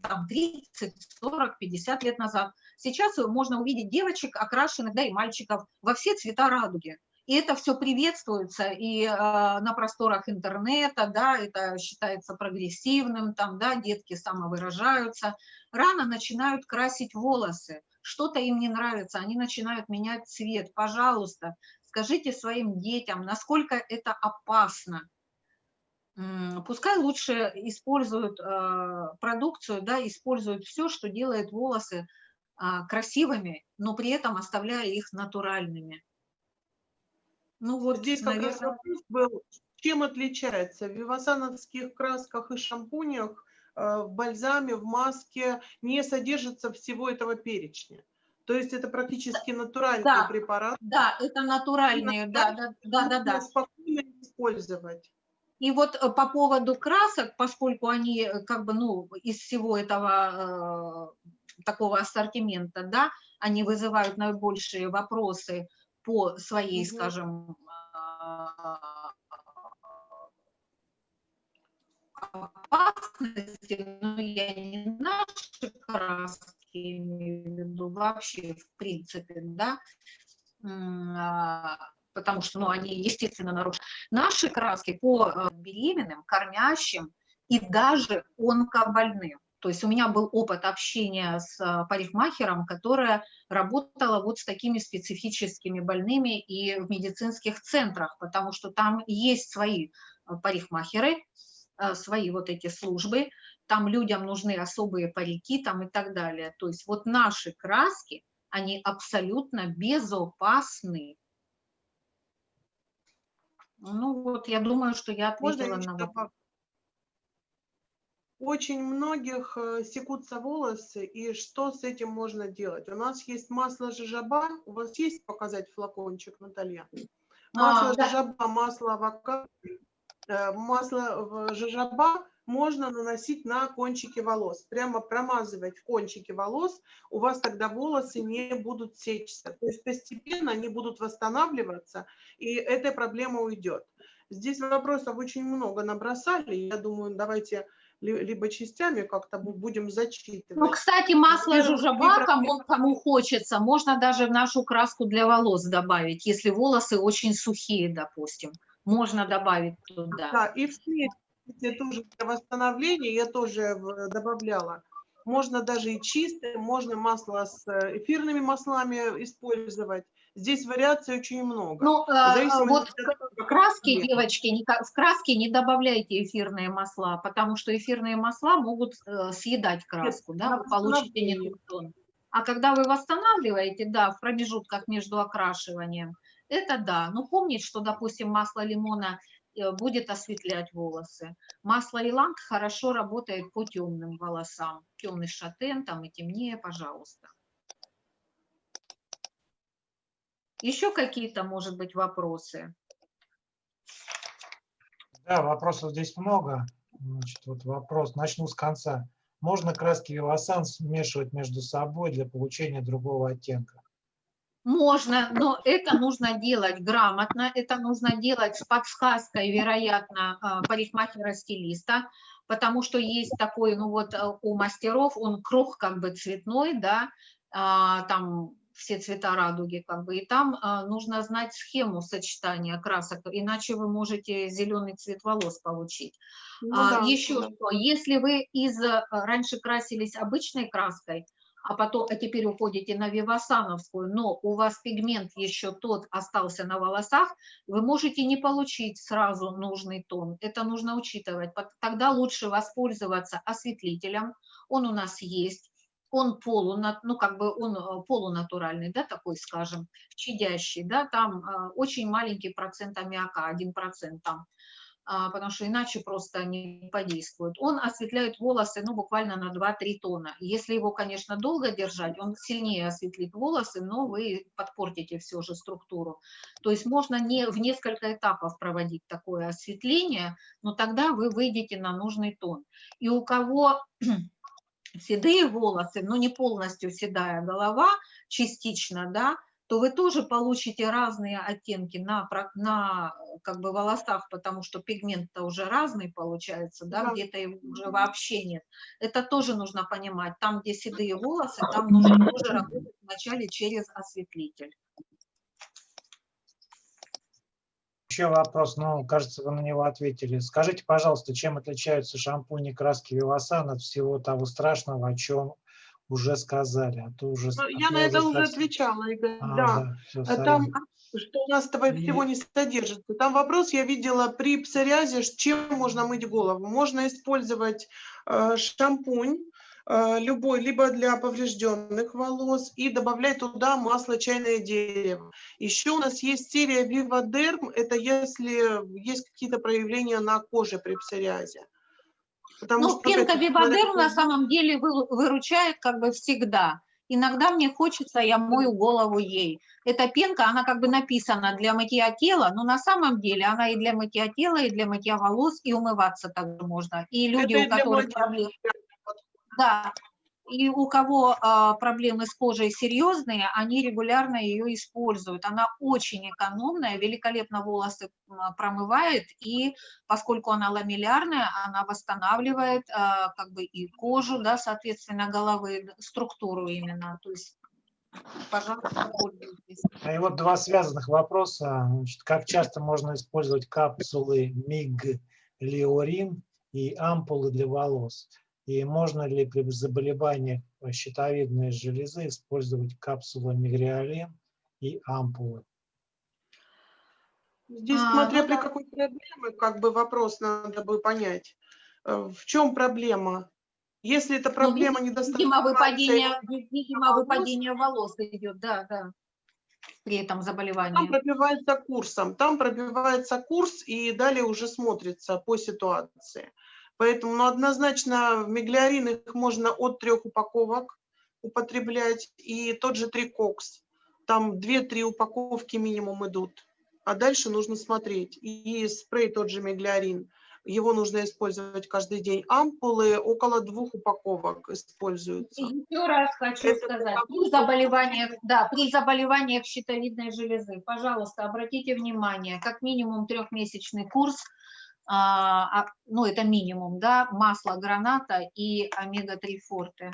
там, 30, 40, 50 лет назад, сейчас можно увидеть девочек, окрашенных, да и мальчиков, во все цвета радуги. И это все приветствуется и э, на просторах интернета, да, это считается прогрессивным, там, да, детки самовыражаются. Рано начинают красить волосы, что-то им не нравится, они начинают менять цвет. Пожалуйста, скажите своим детям, насколько это опасно пускай лучше используют э, продукцию, да, используют все, что делает волосы а, красивыми, но при этом оставляя их натуральными. Ну вот здесь как наверное... раз вопрос был, чем отличается в вивасановских красках и шампунях в бальзаме, в маске не содержится всего этого перечня. То есть это практически натуральный да, препарат. Да, это натуральные, да, да, да, да, да. Спокойно использовать. И вот э, по поводу красок, поскольку они э, как бы, ну, из всего этого э, такого ассортимента, да, они вызывают наибольшие вопросы по своей, угу. скажем, опасности, но я не наши краски имею в виду вообще, в принципе, да, а, потому что, ну, они, естественно, нарушают. Наши краски по э, беременным, кормящим и даже онкобольным. То есть у меня был опыт общения с э, парикмахером, которая работала вот с такими специфическими больными и в медицинских центрах, потому что там есть свои э, парикмахеры, свои вот эти службы, там людям нужны особые парики там и так далее. То есть вот наши краски, они абсолютно безопасны. Ну вот, я думаю, что я ответила на вопрос. Очень многих э, секутся волосы, и что с этим можно делать? У нас есть масло жижаба, у вас есть показать флакончик, Наталья? Масло а, жижаба, да. масло авокадо, э, масло жижаба можно наносить на кончики волос. Прямо промазывать в кончики волос, у вас тогда волосы не будут сечься. То есть постепенно они будут восстанавливаться, и эта проблема уйдет. Здесь вопросов очень много набросали. Я думаю, давайте либо частями как-то будем зачитывать. Ну, кстати, масло жужоба, кому, кому хочется, можно даже в нашу краску для волос добавить, если волосы очень сухие, допустим. Можно добавить туда. Да, и в цвете тоже для восстановления я тоже добавляла. Можно даже и чистое, можно масло с э, эфирными маслами использовать. Здесь вариаций очень много. Ну, э, вот нет. девочки, не, в краске не добавляйте эфирные масла, потому что эфирные масла могут э, съедать краску, нет, да, вы получите не тот тон. А когда вы восстанавливаете, да, в промежутках между окрашиванием, это да. Но помнить, что, допустим, масло лимона Э, будет осветлять волосы. Масло иланг хорошо работает по темным волосам. Темный шатен там и темнее, пожалуйста. Еще какие-то, может быть, вопросы? Да, вопросов здесь много. Значит, вот вопрос, начну с конца. Можно краски Вивасан смешивать между собой для получения другого оттенка? Можно, но это нужно делать грамотно, это нужно делать с подсказкой, вероятно, а, парикмахера-стилиста, потому что есть такой, ну вот э, у мастеров, он круг как бы цветной, да, а, там все цвета радуги, как бы, и там а, нужно знать схему сочетания красок, иначе вы можете зеленый цвет волос получить. Ну, а, да, еще да. что, если вы из раньше красились обычной краской, а потом, а теперь уходите на вивасановскую, но у вас пигмент еще тот остался на волосах, вы можете не получить сразу нужный тон. Это нужно учитывать. Тогда лучше воспользоваться осветлителем. Он у нас есть. Он полунат, ну как бы он э, полунатуральный, да, такой, скажем, щадящий, да, там э, очень маленький процент аммиака, 1% там. А, потому что иначе просто не подействует. Он осветляет волосы ну, буквально на 2-3 тона. Если его, конечно, долго держать, он сильнее осветлит волосы, но вы подпортите все же структуру. То есть можно не, в несколько этапов проводить такое осветление, но тогда вы выйдете на нужный тон. И у кого седые волосы, но не полностью седая голова, частично, да, то вы тоже получите разные оттенки на, на как бы волосах, потому что пигмент-то уже разный получается, да, да. где-то его уже вообще нет. Это тоже нужно понимать. Там, где седые волосы, там нужно тоже работать вначале через осветлитель. Еще вопрос, ну, кажется, вы на него ответили. Скажите, пожалуйста, чем отличаются шампуни краски Вивасан от всего того страшного, о чем уже сказали, а то уже... Ну, я на это уже отвечала, Игорь, а, да. да все, Там, что у нас этого всего не содержится. Там вопрос я видела при псориазе, чем можно мыть голову. Можно использовать э, шампунь, э, любой, либо для поврежденных волос, и добавлять туда масло чайное дерево. Еще у нас есть серия Vivaderm, это если есть какие-то проявления на коже при псориазе. Потому Ну, что, пенка Вивадер на самом деле вы- выручает как бы всегда. Иногда мне хочется, я мою голову ей. Эта пенка, она как бы написана для мытья тела, но на самом деле она и для мытья тела, и для мытья волос, и умываться также можно. И люди, Это у которых проблемы... Да, и у кого а, проблемы с кожей серьезные, они регулярно ее используют. Она очень экономная, великолепно волосы промывает, и поскольку она ламеллярная, она восстанавливает а, как бы и кожу, да, соответственно, головы, структуру именно. То есть, пожалуйста, пользуйтесь. А И вот два связанных вопроса. Значит, как часто можно использовать капсулы миглиорин и ампулы для волос? И можно ли при заболеваниях щитовидной железы использовать капсулы мигриолин и ампулы? Здесь, А, смотря ну при да. какой проблеме, как бы вопрос надо бы понять. Э, В чем проблема? Если это проблема Ну, недостатка Видимо, выпадение, ви- видимо, волос. выпадение волос идет, да, да, при этом там заболевании. пробивается курсом, там пробивается курс и далее уже смотрится по ситуации. Поэтому ну, однозначно в миглиорин их можно от трех упаковок употреблять и тот же трикокс. Там 2-3 упаковки минимум идут. А дальше нужно смотреть. И спрей тот же миглиорин. Его нужно использовать каждый день. Ампулы около двух упаковок используются. Еще раз хочу Это сказать, при заболеваниях, да, при заболеваниях щитовидной железы, пожалуйста, обратите внимание, как минимум трехмесячный курс, ну это минимум, да, масло граната и омега-3 форте.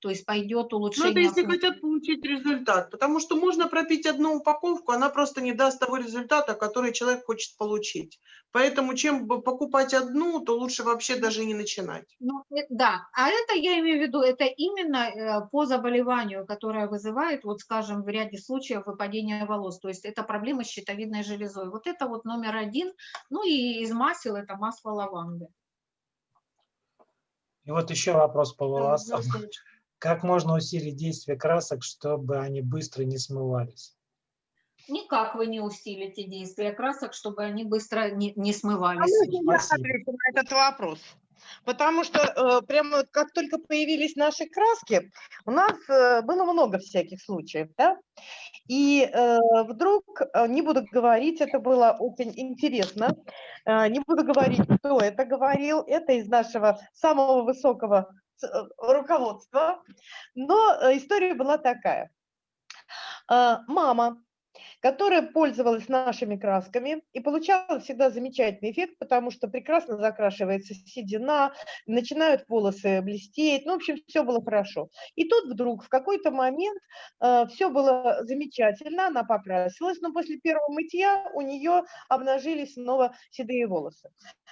То есть пойдет Ну, улучшение. это если хотят получить результат, потому что можно пропить одну упаковку, она просто не даст того результата, который человек хочет получить. Поэтому чем покупать одну, то лучше вообще даже не начинать. Ну, э, да, а это я имею в виду, это именно э, по заболеванию, которое вызывает, вот скажем, в ряде случаев выпадение волос, то есть это проблема с щитовидной железой. Вот это вот номер один, ну и из масел это масло лаванды. И вот еще вопрос по волосам. Здравствуйте. Как можно усилить действие красок, чтобы они быстро не смывались? Никак вы не усилите действие красок, чтобы они быстро не, не А смывались. можно я отвечу на этот вопрос? Потому что э, прямо как только появились наши краски, у нас э, было много всяких случаев, да? И э, вдруг, э, не буду говорить, это было очень интересно, э, не буду говорить, кто это говорил, это из нашего самого высокого руководства, но э, история была такая. Э, Мама которая пользовалась нашими красками и получала всегда замечательный эффект, потому что прекрасно закрашивается седина, начинают волосы блестеть, ну, в общем, все было хорошо. И тут вдруг в какой-то момент э, все было замечательно, она покрасилась, но после первого мытья у нее обнажились снова седые волосы.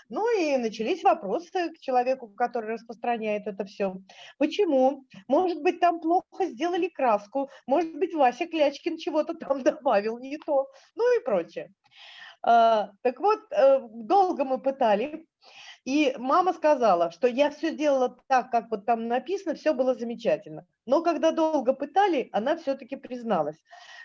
Ну и начались вопросы к человеку, который распространяет это все. Почему? Может быть, там плохо сделали краску, может быть, Вася Клячкин чего-то там добавил не то, ну и прочее. А, Так вот, э, долго мы пытали, и мама сказала, что я все делала так, как вот там написано, все было замечательно. Но когда долго пытали, она все-таки призналась,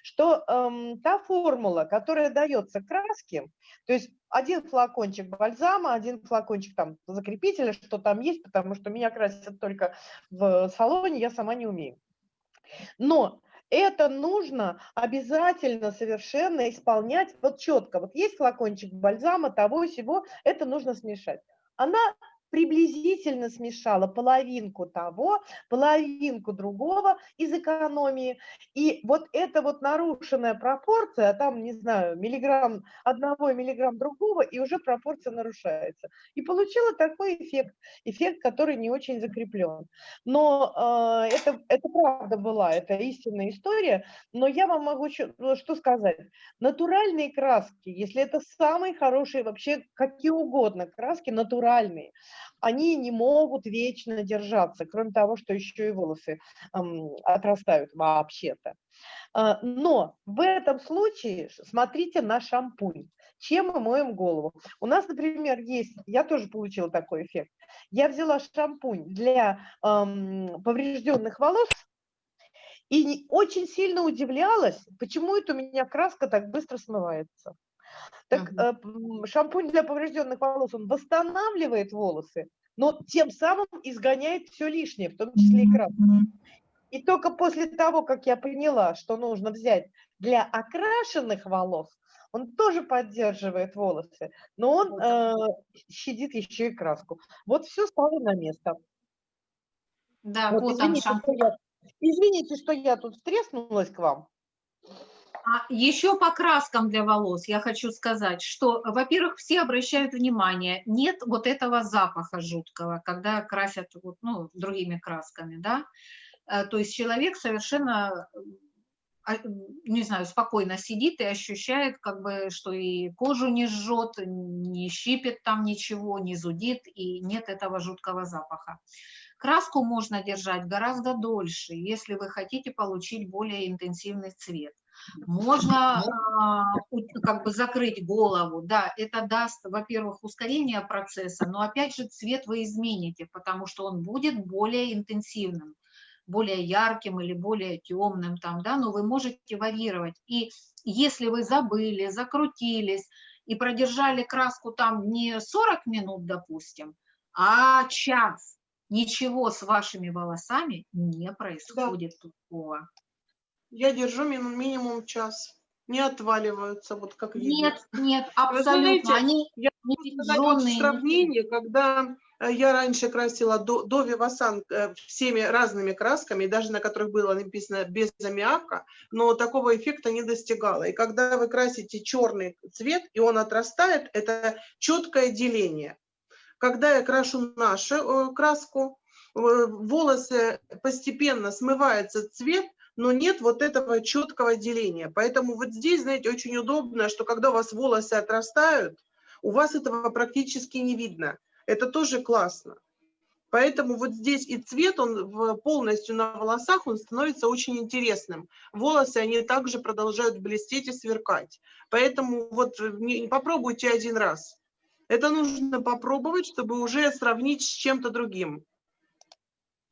что эм, та формула, которая дается краске, то есть один флакончик бальзама, один флакончик там закрепителя, что там есть, потому что меня красят только в салоне, я сама не умею. Но это нужно обязательно совершенно исполнять вот четко. Вот есть флакончик бальзама, того всего, это нужно смешать. Она приблизительно смешала половинку того, половинку другого из экономии. И вот эта вот нарушенная пропорция, а там, не знаю, миллиграмм одного и миллиграмм другого, и уже пропорция нарушается. И получила такой эффект, эффект, который не очень закреплен. Но э, это, это правда была, это истинная история, но я вам могу ну, что сказать. Натуральные краски, если это самые хорошие вообще, какие угодно краски, натуральные, они не могут вечно держаться, кроме того, что еще и волосы отрастают вообще-то. А, Но в этом случае смотрите на шампунь. Чем мы моем голову? У нас, например, есть, я тоже получила такой эффект. Я взяла шампунь для ам, поврежденных волос и очень сильно удивлялась, почему это у меня краска так быстро смывается. Так м, шампунь для поврежденных волос, он восстанавливает волосы, но тем самым изгоняет все лишнее, в том числе и краску. И только после того, как я поняла, что нужно взять для окрашенных волос, он тоже поддерживает волосы, но он э, щадит еще и краску. Вот все стало на место. Да, Вот вот он извините, что я, извините, что я тут втреснулась к вам. А еще по краскам для волос я хочу сказать, что, во-первых, все обращают внимание, нет вот этого запаха жуткого, когда красят вот, ну, другими красками, да, Э, то есть человек совершенно, э, а, не знаю, спокойно сидит и ощущает, как бы, что и кожу не жжет, не щипет там ничего, не зудит, и нет этого жуткого запаха. Краску можно держать гораздо дольше, если вы хотите получить более интенсивный цвет. Можно а, у- как бы закрыть голову, да, это даст, во-первых, ускорение процесса, но опять же цвет вы измените, потому что он будет более интенсивным, более ярким или более темным там, да, но вы можете варьировать. И если вы забыли, закрутились и продержали краску там не 40 минут, допустим, а час, ничего с вашими волосами не происходит такого. Я держу мин- минимум час. Не отваливаются, вот как видно. Нет, нет, Вы абсолютно. знаете, Они я не вот сравнении, когда э, я раньше красила до, до Вивасан э, всеми разными красками, даже на которых было написано без аммиака, но такого эффекта не достигала. И когда вы красите черный цвет, и он отрастает, это четкое деление. Когда я крашу нашу э, краску, волосы постепенно смывается цвет, но нет вот этого четкого деления. Поэтому вот здесь, знаете, очень удобно, что когда у вас волосы отрастают, у вас этого практически не видно. Это тоже классно. Поэтому вот здесь и цвет, он полностью на волосах, он становится очень интересным. Волосы, они также продолжают блестеть и сверкать. Поэтому вот э, попробуйте один раз. Это нужно попробовать, чтобы уже сравнить с чем-то другим.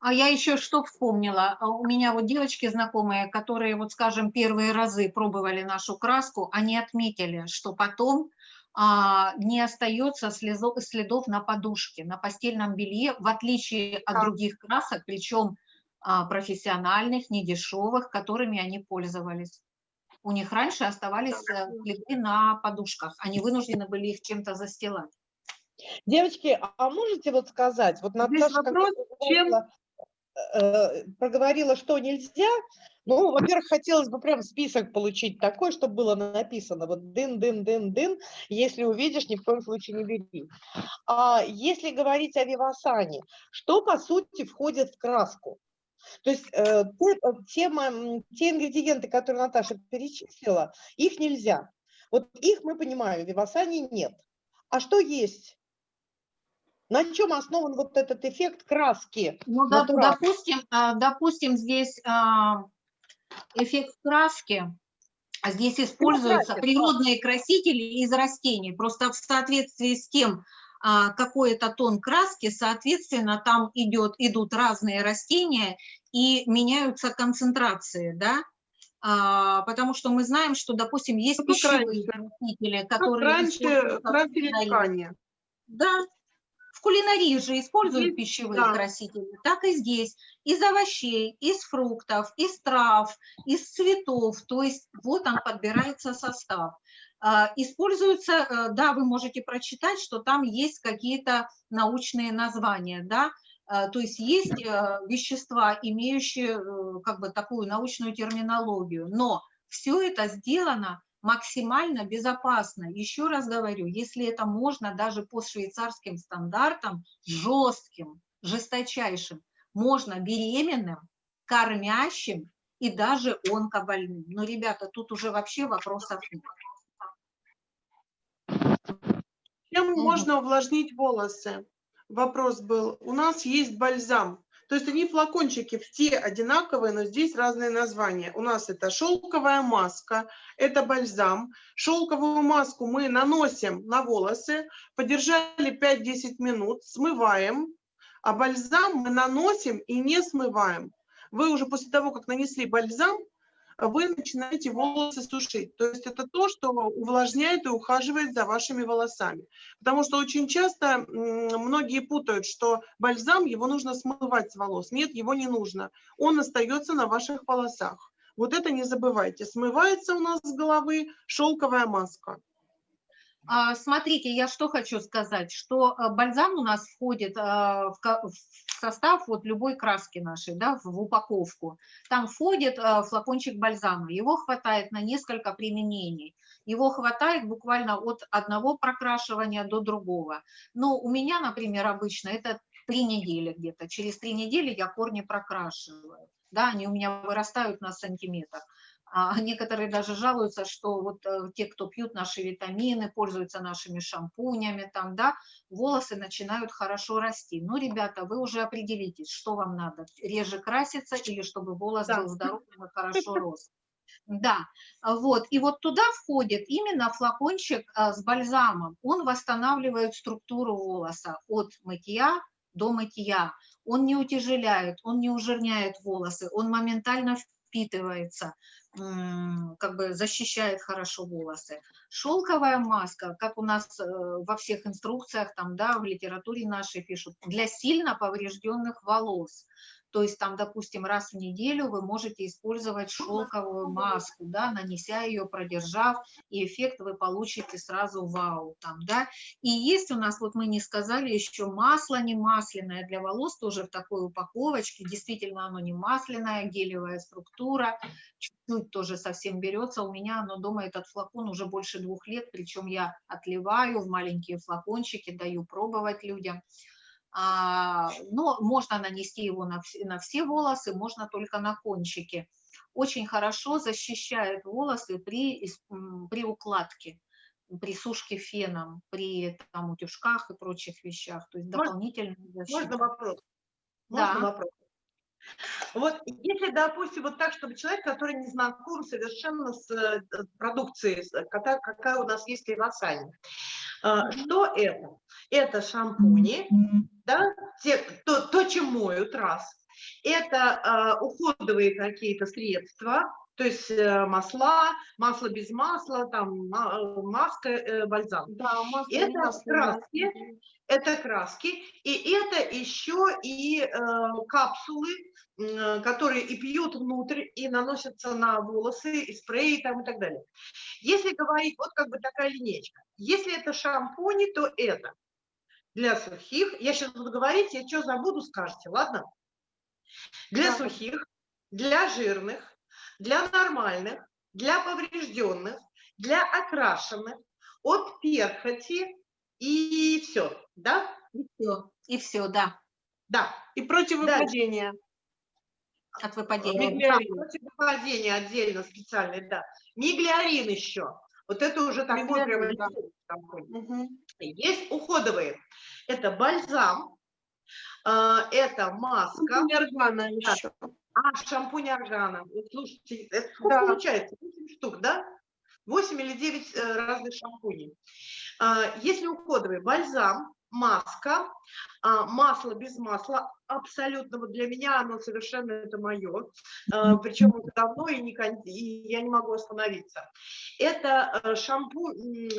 А я еще что вспомнила. А У меня вот девочки знакомые, которые, вот скажем, первые разы пробовали нашу краску, они отметили, что потом а, не остается слезо- следов на подушке, на постельном белье, в отличие от Да. других красок, причем а, профессиональных, недешевых, которыми они пользовались. У них раньше оставались э, следы на подушках, они вынуждены были их чем-то застилать. Девочки, а можете вот сказать, вот Здесь Наташа когда вопрос, чем- проговорила, э, проговорила, что нельзя, ну, во-первых, хотелось бы прям список получить такой, чтобы было написано, вот дын-дын-дын-дын, если увидишь, ни в коем случае не бери. А если говорить о Вивасане, что по сути входит в краску? То есть э, те, э, те ма- м, те ингредиенты, которые Наташа перечислила, их нельзя. Вот их мы понимаем, в Вивасане нет. А что есть? На чем основан вот этот эффект краски? Ну, Натурал. допустим, а, допустим, здесь а, эффект краски, а здесь используются природные красители из растений. Просто в соответствии с тем, какой это тон краски, соответственно, там идет, идут разные растения и меняются концентрации, да? А, потому что мы знаем, что, допустим, есть как пищевые раньше. красители, Как которые раньше используются в красили ткани. Да, в кулинарии же используют пищевые да. красители, так и здесь. Из овощей, из фруктов, из трав, из цветов. То есть вот он подбирается состав. А, Используются, э, да, вы можете прочитать, что там есть какие-то научные названия, да, А, то есть есть э, вещества, имеющие э, как бы такую научную терминологию, но все это сделано максимально безопасно. Еще раз говорю, если это можно даже по швейцарским стандартам, жестким, жесточайшим, можно беременным, кормящим и даже онкобольным. Но, ребята, тут уже вообще вопросов нет. Чем можно увлажнить волосы? Вопрос был. У нас есть бальзам. То есть они флакончики все одинаковые, но здесь разные названия. У нас это шелковая маска, это бальзам. Шелковую маску мы наносим на волосы, подержали 5-10 минут, смываем, а бальзам мы наносим и не смываем. Вы уже после того, как нанесли бальзам, вы начинаете волосы сушить. То есть это то, что увлажняет и ухаживает за вашими волосами. Потому что очень часто многие путают, что бальзам, его нужно смывать с волос. Нет, его не нужно. Он остается на ваших волосах. Вот это не забывайте. Смывается у нас с головы шелковая маска. А, смотрите, я что хочу сказать, что э, бальзам у нас входит а, в состав вот любой краски нашей, да, в упаковку. Там входит э, флакончик бальзама, его хватает на несколько применений. Его хватает буквально от одного прокрашивания до другого. Но у меня, например, обычно это три недели где-то. Через три недели я корни прокрашиваю. Да, они у меня вырастают на сантиметр. А некоторые даже жалуются, что вот э, те, кто пьют наши витамины, пользуются нашими шампунями, там, да, волосы начинают хорошо расти. Ну, ребята, вы уже определитесь, что вам надо, реже краситься или чтобы волос да. был здоровым и хорошо рос. Да, вот, и вот туда входит именно флакончик э, с бальзамом. Он восстанавливает структуру волоса от мытья до мытья. Он не утяжеляет, он не ужирняет волосы, он моментально впитывается как бы защищает хорошо волосы. Шелковая маска, как у нас э, во всех инструкциях, там, да, в литературе нашей пишут, для сильно поврежденных волос. То есть там, допустим, раз в неделю вы можете использовать шелковую маску, да, нанеся ее, продержав, и эффект вы получите сразу вау. Там, да. И есть у нас, вот мы не сказали, еще масло не масляное для волос, тоже в такой упаковочке. Действительно, оно не масляное, гелевая структура, чуть-чуть тоже совсем берется. У меня оно дома, этот флакон уже больше двух лет, причем я отливаю в маленькие флакончики, даю пробовать людям. А, но можно нанести его на все, на все волосы, можно только на кончики. Очень хорошо защищает волосы при, при укладке, при сушке феном, при там, утюжках и прочих вещах. То есть дополнительно Можно вопрос? Можно да. вопрос? Вот если, допустим, вот так, чтобы человек, который не знаком совершенно с э, продукцией, какая, какая у нас есть колоссальная, что это? Это шампуни, да, те, то, то, чем моют, раз. Это э, уходовые какие-то средства, то есть э, масла, масло без масла, там э, маска, э, бальзам. Да, масло это краски, это краски, и это еще и э, капсулы, э, которые и пьют внутрь, и наносятся на волосы, и спреи там и так далее. Если говорить, вот как бы такая линейка, если это шампуни, то это для сухих, я сейчас буду говорить, я что забуду, скажете, ладно? Для да. сухих, для жирных, для нормальных, для поврежденных, для окрашенных, от перхоти и все, да? И все, и все, да. Да. И против выпадения. От выпадения. Миглиарин. Против выпадения отдельно специальный, да. Миглиарин еще. Вот это уже такой прям... Да. Угу. Есть уходовые. Это бальзам, э, это маска. Органа еще. А, шампунь органа. Вот слушайте, это сколько да. получается? 8 штук, да? 8 или 9 э, разных шампуней. А, если уходовый, бальзам, маска, а, масло без масла, абсолютно, вот для меня оно совершенно это мое, а, причем уже давно и, не, и я не могу остановиться. Это э, шампунь,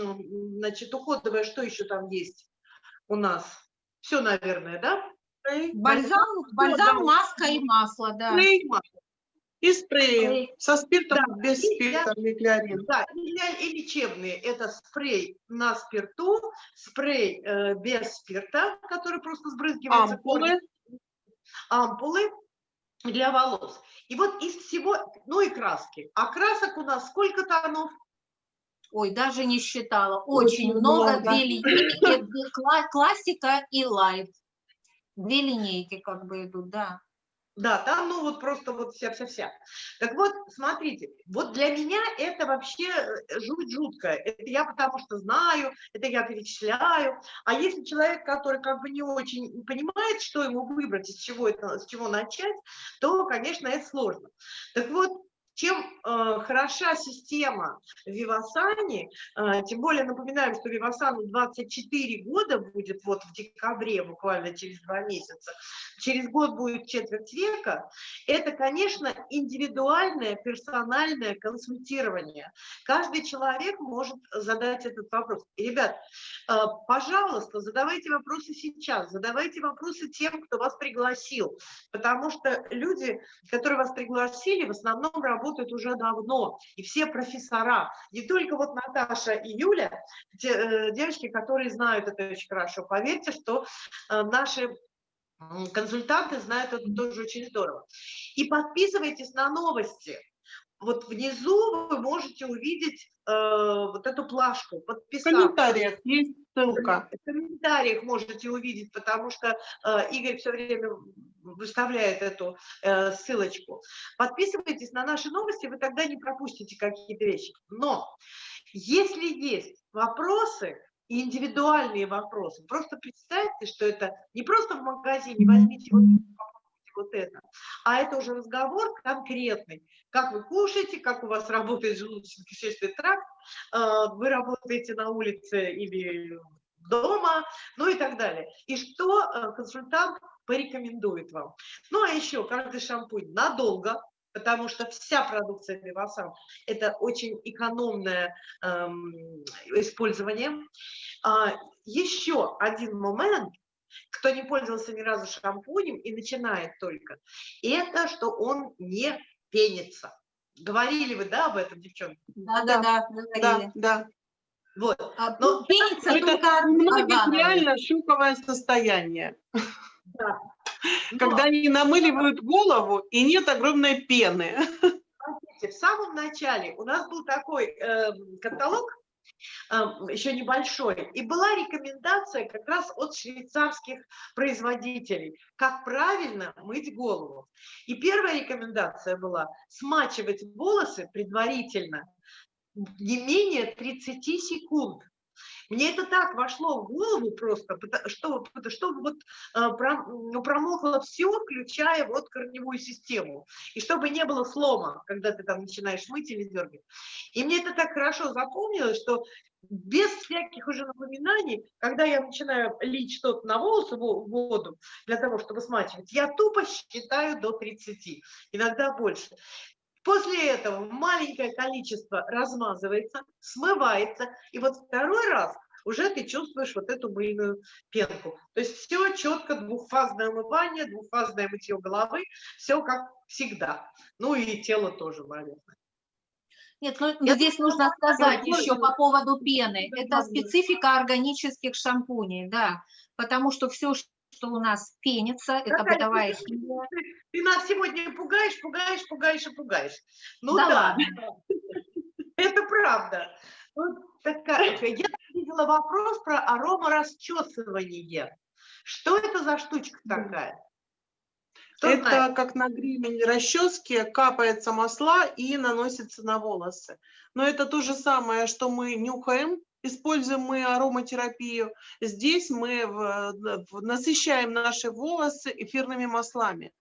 значит, уходовое, что еще там есть у нас? Все, наверное, да? Бальзам, бальзам, маска и масло, да. Спрей, и спреи со спиртом, да, без спирта, миглиарин. Да, и лечебные. Это спрей на спирту, спрей э, без спирта, который просто сбрызгивается. Ампулы. Ампулы для волос. И вот из всего, ну и краски. А красок у нас сколько тонов? Ой, даже не считала. Очень, Очень много, много, две линейки, классика и лайт. Две линейки как бы идут, да. Да, там, ну, вот просто вот вся-вся-вся. Так вот, смотрите, вот для меня это вообще э, жуть жуткая. Это я потому что знаю, это я перечисляю. А если человек, который как бы не очень понимает, что ему выбрать, из чего, это, с чего начать, то, конечно, это сложно. Так вот, чем э, хороша система Вивасани, э, тем более напоминаем, что Вивасану 24 года будет вот в декабре, буквально через два месяца, через год будет четверть века, это, конечно, индивидуальное персональное консультирование. Каждый человек может задать этот вопрос. Ребят, э, пожалуйста, задавайте вопросы сейчас, задавайте вопросы тем, кто вас пригласил, потому что люди, которые вас пригласили, в основном работают уже давно, и все профессора, не только вот Наташа и Юля, э, девочки, которые знают это очень хорошо. Поверьте, что э, наши консультанты знают это тоже очень здорово. И подписывайтесь на новости. Вот внизу вы можете увидеть э, вот эту плашку, подписаться. В комментариях есть ссылка. В комментариях можете увидеть, потому что э, Игорь все время выставляет эту э, ссылочку. Подписывайтесь на наши новости, вы тогда не пропустите какие-то вещи. Но если есть вопросы, индивидуальные вопросы, просто представьте, что это не просто в магазине, возьмите вот вот это. А это уже разговор конкретный. Как вы кушаете, как у вас работает желудочно-кишечный тракт, э, вы работаете на улице или дома, ну и так далее. И что э, консультант порекомендует вам. Ну а еще каждый шампунь надолго, потому что вся продукция Вивасан – это очень экономное эм, использование. А, еще один момент, кто не пользовался ни разу шампунем и начинает только, это что он не пенится. Говорили вы, да, об этом, девчонки? Да, да, да, да, да. Вот. А, Но пенится это только многих реально шоковое состояние. Да. Но, Когда они намыливают голову и нет огромной пены. смотрите, в самом начале у нас был такой э, каталог, э, еще небольшой, и была рекомендация как раз от швейцарских производителей, как правильно мыть голову. И первая рекомендация была смачивать волосы предварительно не менее 30 секунд. Мне это так вошло в голову просто, что, что вот ну, промокло все, включая вот корневую систему. И чтобы не было слома, когда ты там начинаешь мыть или дергать. И мне это так хорошо запомнилось, что без всяких уже напоминаний, когда я начинаю лить что-то на волосы, воду, для того, чтобы смачивать, я тупо считаю до 30, иногда больше. После этого маленькое количество размазывается, смывается, и вот второй раз уже ты чувствуешь вот эту мыльную пенку. То есть все четко, двухфазное омывание, двухфазное мытье головы, все как всегда. Ну и тело тоже, наверное. Нет, ну Я здесь нужно сказать еще по поводу пены. Это специфика органических шампуней, да, потому что все, что у нас пенится, это бытовая химия. Ты нас сегодня пугаешь, пугаешь, пугаешь и пугаешь. Ну да, да. это правда. Вот такая, я видела вопрос про аромарасчесывание. Что это за штучка такая? Кто это знает? как на гребень расчески капается масла и наносится на волосы. Но это то же самое, что мы нюхаем, используем мы ароматерапию. Здесь мы в, в, насыщаем наши волосы эфирными маслами.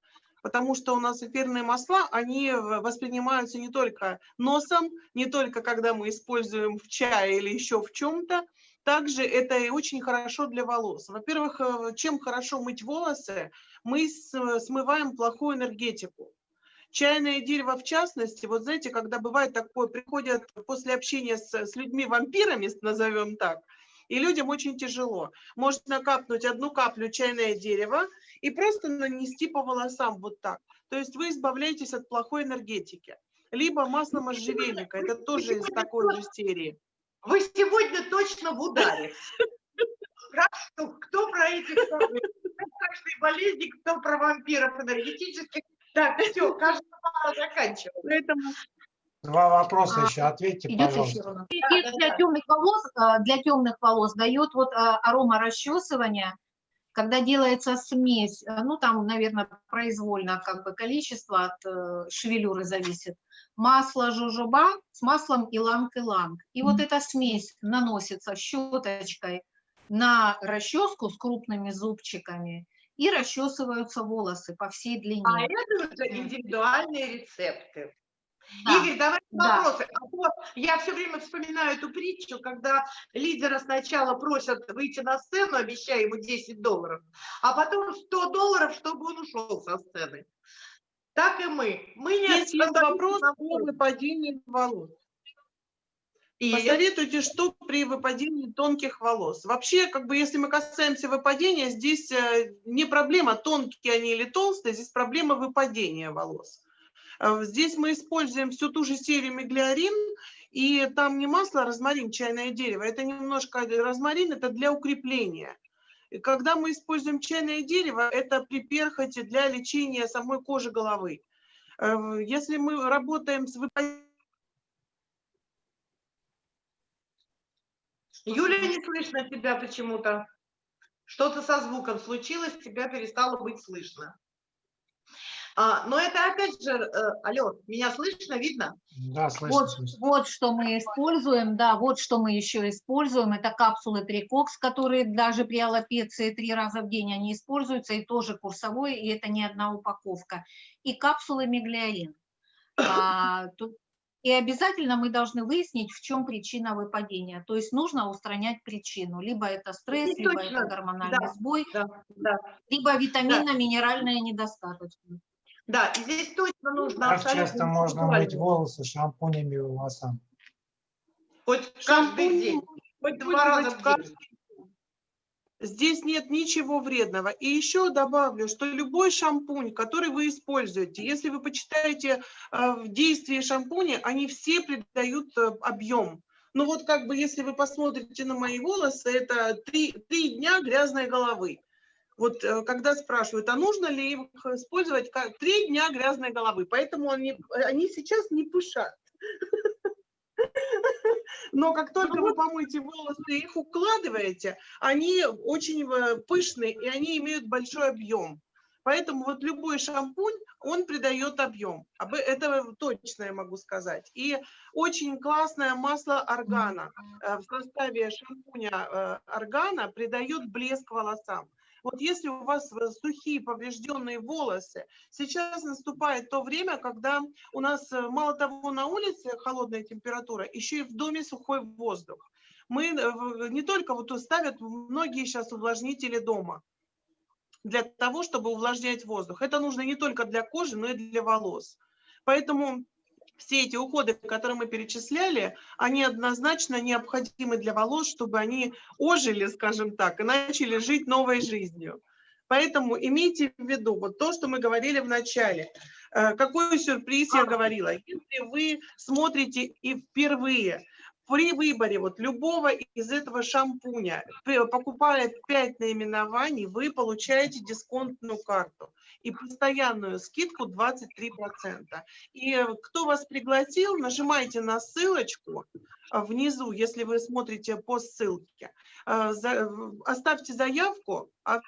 Потому что у нас эфирные масла, они воспринимаются не только носом, не только когда мы используем в чае или еще в чем-то, также это и очень хорошо для волос. Во-первых, э, чем хорошо мыть волосы, мы смываем плохую энергетику. Чайное дерево в частности, вот знаете, когда бывает такое, приходят после общения с, с людьми-вампирами, назовем так, и людям очень тяжело. Можно капнуть одну каплю чайное дерево и просто нанести по волосам вот так. То есть вы избавляетесь от плохой энергетики. Либо масло можжевельника, это тоже из такой же серии. Вы сегодня точно в ударе. Кто про эти страшные болезни, кто про вампиров энергетических, так, все, кажется, пора заканчивать. Поэтому... Два вопроса а, еще, ответьте, пожалуйста. Для темных волос, а, для темных волос дает вот а, арома расчесывания, когда делается смесь, ну там, наверное, произвольно как бы количество от э, шевелюры зависит, масло жужоба с маслом иланг-иланг. И вот эта смесь наносится щеточкой на расческу с крупными зубчиками, и расчесываются волосы по всей длине. А это уже индивидуальные рецепты. Да. Игорь, давай да. вопросы. А то я все время вспоминаю эту притчу, когда лидера сначала просят выйти на сцену, обещая ему 10 долларов, а потом 100 долларов, чтобы он ушел со сцены. Так и мы. Мы не есть вопрос на о сцене. выпадении волос. И Посоветуйте, что при выпадении тонких волос. Вообще, как бы, если мы касаемся выпадения, здесь э, не проблема, тонкие они или толстые, здесь проблема выпадения волос. Э, Здесь мы используем всю ту же серию миглиорин, и там не масло, а розмарин, чайное дерево. Это немножко розмарин, это для укрепления. И когда мы используем чайное дерево, это при перхоти для лечения самой кожи головы. Э, Если мы работаем с выпадением, Юля, не слышно тебя почему-то. Что-то со звуком случилось, тебя перестало быть слышно. А, но это опять же, э, алло, меня слышно, видно? Да, слышно, Вот, слышно. вот что мы используем, да, вот что мы еще используем, это капсулы Трикокс, которые даже при аллопеции три раза в день они используются, и тоже курсовой, и это не одна упаковка, и капсулы Меглиолин. А, тут- и обязательно мы должны выяснить, в чем причина выпадения, то есть нужно устранять причину, либо это стресс, И либо точно, это гормональный да. сбой, Да, да. либо витаминно-минеральная недостаточность. Да, и здесь точно нужно Как абсолютно часто можно мыть волосы шампунями и волосам? Хоть каждый Шампунь день, хоть два раза в каждый день. Здесь нет ничего вредного. И еще добавлю, что любой шампунь, который вы используете, если вы почитаете э, в действии шампуня, они все придают э, объем. Ну вот как бы если вы посмотрите на мои волосы, это три, три дня грязной головы. Вот э, когда спрашивают, а нужно ли их использовать, как три дня грязной головы, поэтому они, они сейчас не пышат. Но как только вы помоете волосы и их укладываете, они очень э, пышные и они имеют большой объем. Поэтому вот любой шампунь, он придает объем. Об- Это точно я могу сказать. И очень классное масло органа э, в составе шампуня э, органа придает блеск волосам. Вот если у вас э, сухие поврежденные волосы, сейчас наступает то время, когда у нас э, мало того на улице холодная температура, еще и в доме сухой воздух. Мы э, не только вот ставят многие сейчас увлажнители дома для того, чтобы увлажнять воздух. Это нужно не только для кожи, но и для волос. Поэтому все эти уходы, которые мы перечисляли, они однозначно необходимы для волос, чтобы они ожили, скажем так, и начали жить новой жизнью. Поэтому имейте в виду вот то, что мы говорили в начале. Э, Какой сюрприз я говорила? Если вы смотрите и впервые при выборе вот любого из этого шампуня, покупая 5 наименований, вы получаете дисконтную карту и постоянную скидку 23%. И э, кто вас пригласил, нажимайте на ссылочку а, внизу, если вы смотрите по ссылке. А, Оставьте заявку, а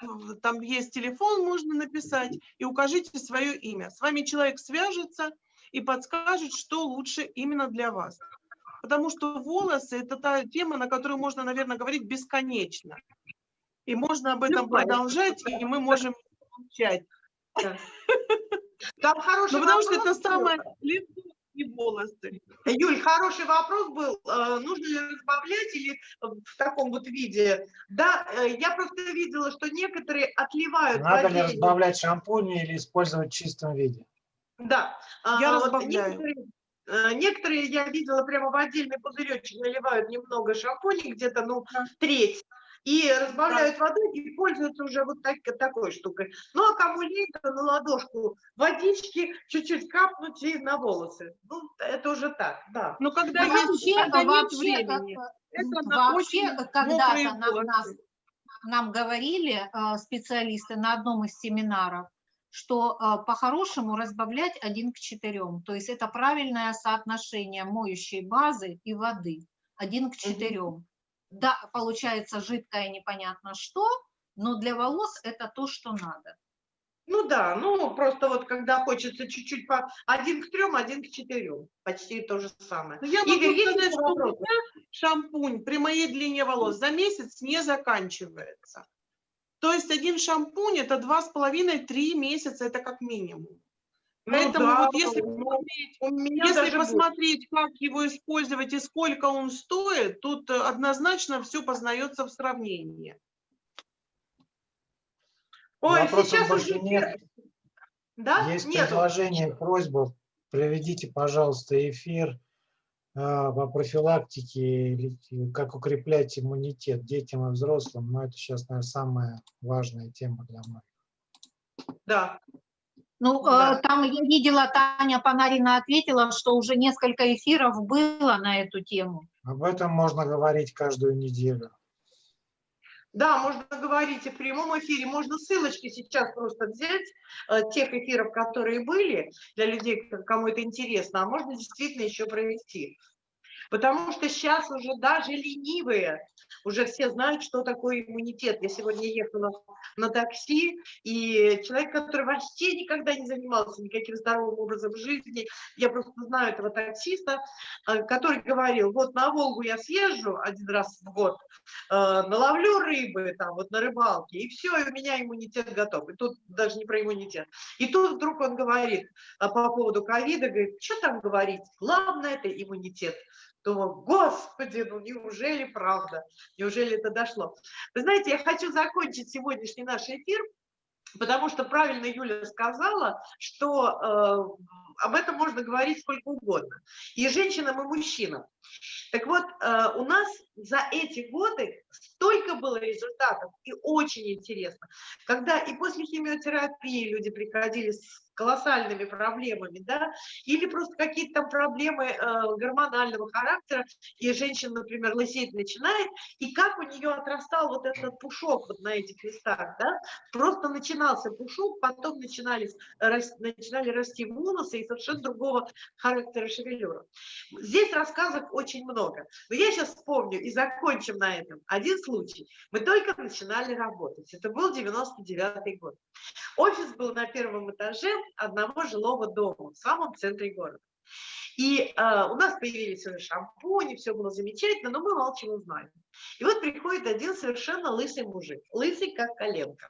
там есть телефон, можно написать, и укажите свое имя. С вами человек свяжется и подскажет, что лучше именно для вас. Потому что волосы – это та тема, на которую можно, наверное, говорить бесконечно. И можно об этом продолжать, и мы можем молчать. Да. Там хороший Ну, потому что это был. самое лицо и волосы. Юль, хороший вопрос был, э, нужно ли разбавлять или в таком вот виде. Да, э, я просто видела, что некоторые отливают Надо ли разбавлять шампунь или использовать в чистом виде? Да. а, Я вот разбавляю. Некоторые, э, некоторые я видела прямо в отдельный пузыречек наливают немного шампуня, где-то, ну, треть, и разбавляют водой и пользуются уже вот так, такой штукой. Ну, а кому лень, то на ладошку водички чуть-чуть капнуть и на волосы. Ну, это уже так, да. Но когда Ну, есть, вообще, нет вообще, времени, как- это на вообще когда-то нам, нас, нам говорили э, специалисты на одном из семинаров, что э, по-хорошему разбавлять один к четырем. То есть это правильное соотношение моющей базы и воды. Один к четырем. Да, получается жидкое непонятно что, но для волос это то, что надо. Ну да, ну просто вот когда хочется чуть-чуть по один к трем, один к четырем, почти то же самое. Но я могу Игорь, сказать, что у меня шампунь при моей длине волос за месяц не заканчивается. То есть один шампунь это два с половиной, три месяца, это как минимум. Ну Поэтому да, вот если ну, посмотреть, у меня если посмотреть, как его использовать и сколько он стоит, тут э, однозначно все познается в сравнении. Ой, Вопросов сейчас уже нет. Да? Есть Нету. предложение, просьба, проведите, пожалуйста, эфир а, по профилактике, как укреплять иммунитет детям и взрослым. Но это сейчас, наверное, самая важная тема для многих. Да. Ну, Да. э, там я видела, Таня Панарина ответила, что уже несколько эфиров было на эту тему. Об этом можно говорить каждую неделю. Да, можно говорить и в прямом эфире, можно ссылочки сейчас просто взять, э, тех эфиров, которые были, для людей, кому это интересно, а можно действительно еще провести. Потому что сейчас уже даже ленивые, уже все знают, что такое иммунитет. Я сегодня ехала на такси, и человек, который вообще никогда не занимался никаким здоровым образом жизни, я просто знаю этого таксиста, э, который говорил, вот на Волгу я съезжу один раз в год, э, наловлю рыбы там вот на рыбалке, и все, и у меня иммунитет готов. И тут даже не про иммунитет. И тут вдруг он говорит а, по поводу ковида, говорит, что там говорить, главное это иммунитет. Думаю, господи, ну неужели правда, неужели это дошло? Вы знаете, я хочу закончить сегодняшний наш эфир, потому что правильно Юля сказала, что э, об этом можно говорить сколько угодно, и женщинам, и мужчинам. Так вот, э, у нас за эти годы столько было результатов, и очень интересно, когда и после химиотерапии люди приходили с колоссальными проблемами, да, или просто какие-то там проблемы э, гормонального характера, и женщина, например, лысеть начинает, и как у нее отрастал вот этот пушок вот на этих местах, да, просто начинался пушок, потом начинались, рас- начинали расти волосы и совершенно другого характера шевелюра. Здесь рассказов очень много, но я сейчас вспомню и закончим на этом. Один случай. Мы только начинали работать, это был 99 год. Офис был на первом этаже одного жилого дома в самом центре города. И э, у нас появились уже шампуни, все было замечательно, но мы мало чего знали. И вот приходит один совершенно лысый мужик, лысый как коленка,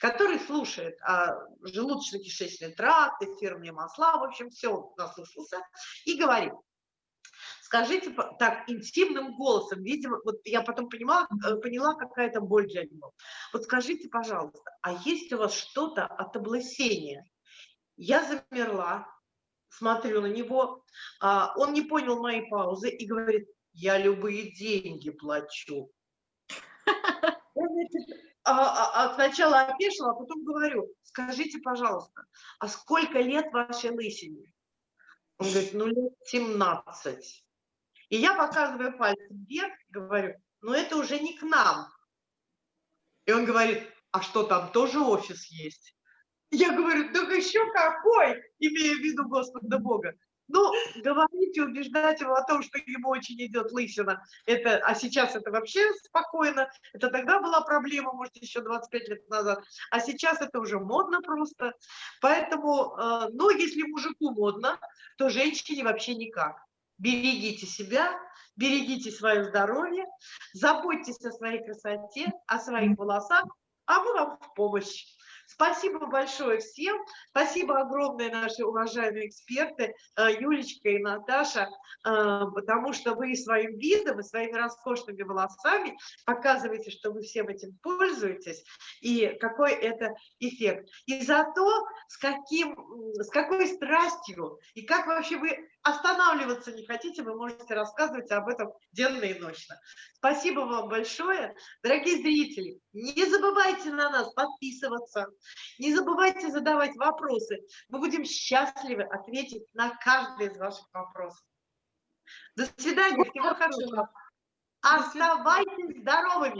который слушает а, желудочно-кишечный тракт, эфирные масла, в общем, все наслушался, и говорит, скажите так интимным голосом, видимо, вот я потом понимала, э, поняла, какая это боль для него. Вот скажите, пожалуйста, а есть у вас что-то от облысения? Я замерла, смотрю на него, а, он не понял моей паузы и говорит, я любые деньги плачу. А, а- а сначала опешила, а потом говорю, скажите, пожалуйста, а сколько лет вашей лысине? Он говорит, ну лет 17. И я показываю пальцем вверх, говорю, ну это уже не к нам. И он говорит, а что там тоже офис есть? Я говорю, так еще какой, имея в виду Господа Бога. Ну, говорить и убеждать его о том, что ему очень идет лысина, это, а сейчас это вообще спокойно, это тогда была проблема, может, еще 25 лет назад, а сейчас это уже модно просто. Поэтому, э, ну, если мужику модно, то женщине вообще никак. Берегите себя, берегите свое здоровье, заботьтесь о своей красоте, о своих волосах, а мы вам в помощь. Спасибо большое всем. Спасибо огромное наши уважаемые эксперты э, Юлечка и Наташа, э, потому что вы своим видом и своими роскошными волосами показываете, что вы всем этим пользуетесь и какой это эффект. И за то, с, каким, с какой страстью и как вообще вы останавливаться не хотите, вы можете рассказывать об этом денно и ночно. Спасибо вам большое. Дорогие зрители, не забывайте на нас подписываться, не забывайте задавать вопросы. Мы будем счастливы ответить на каждый из ваших вопросов. До свидания, всего хорошего. Оставайтесь здоровыми.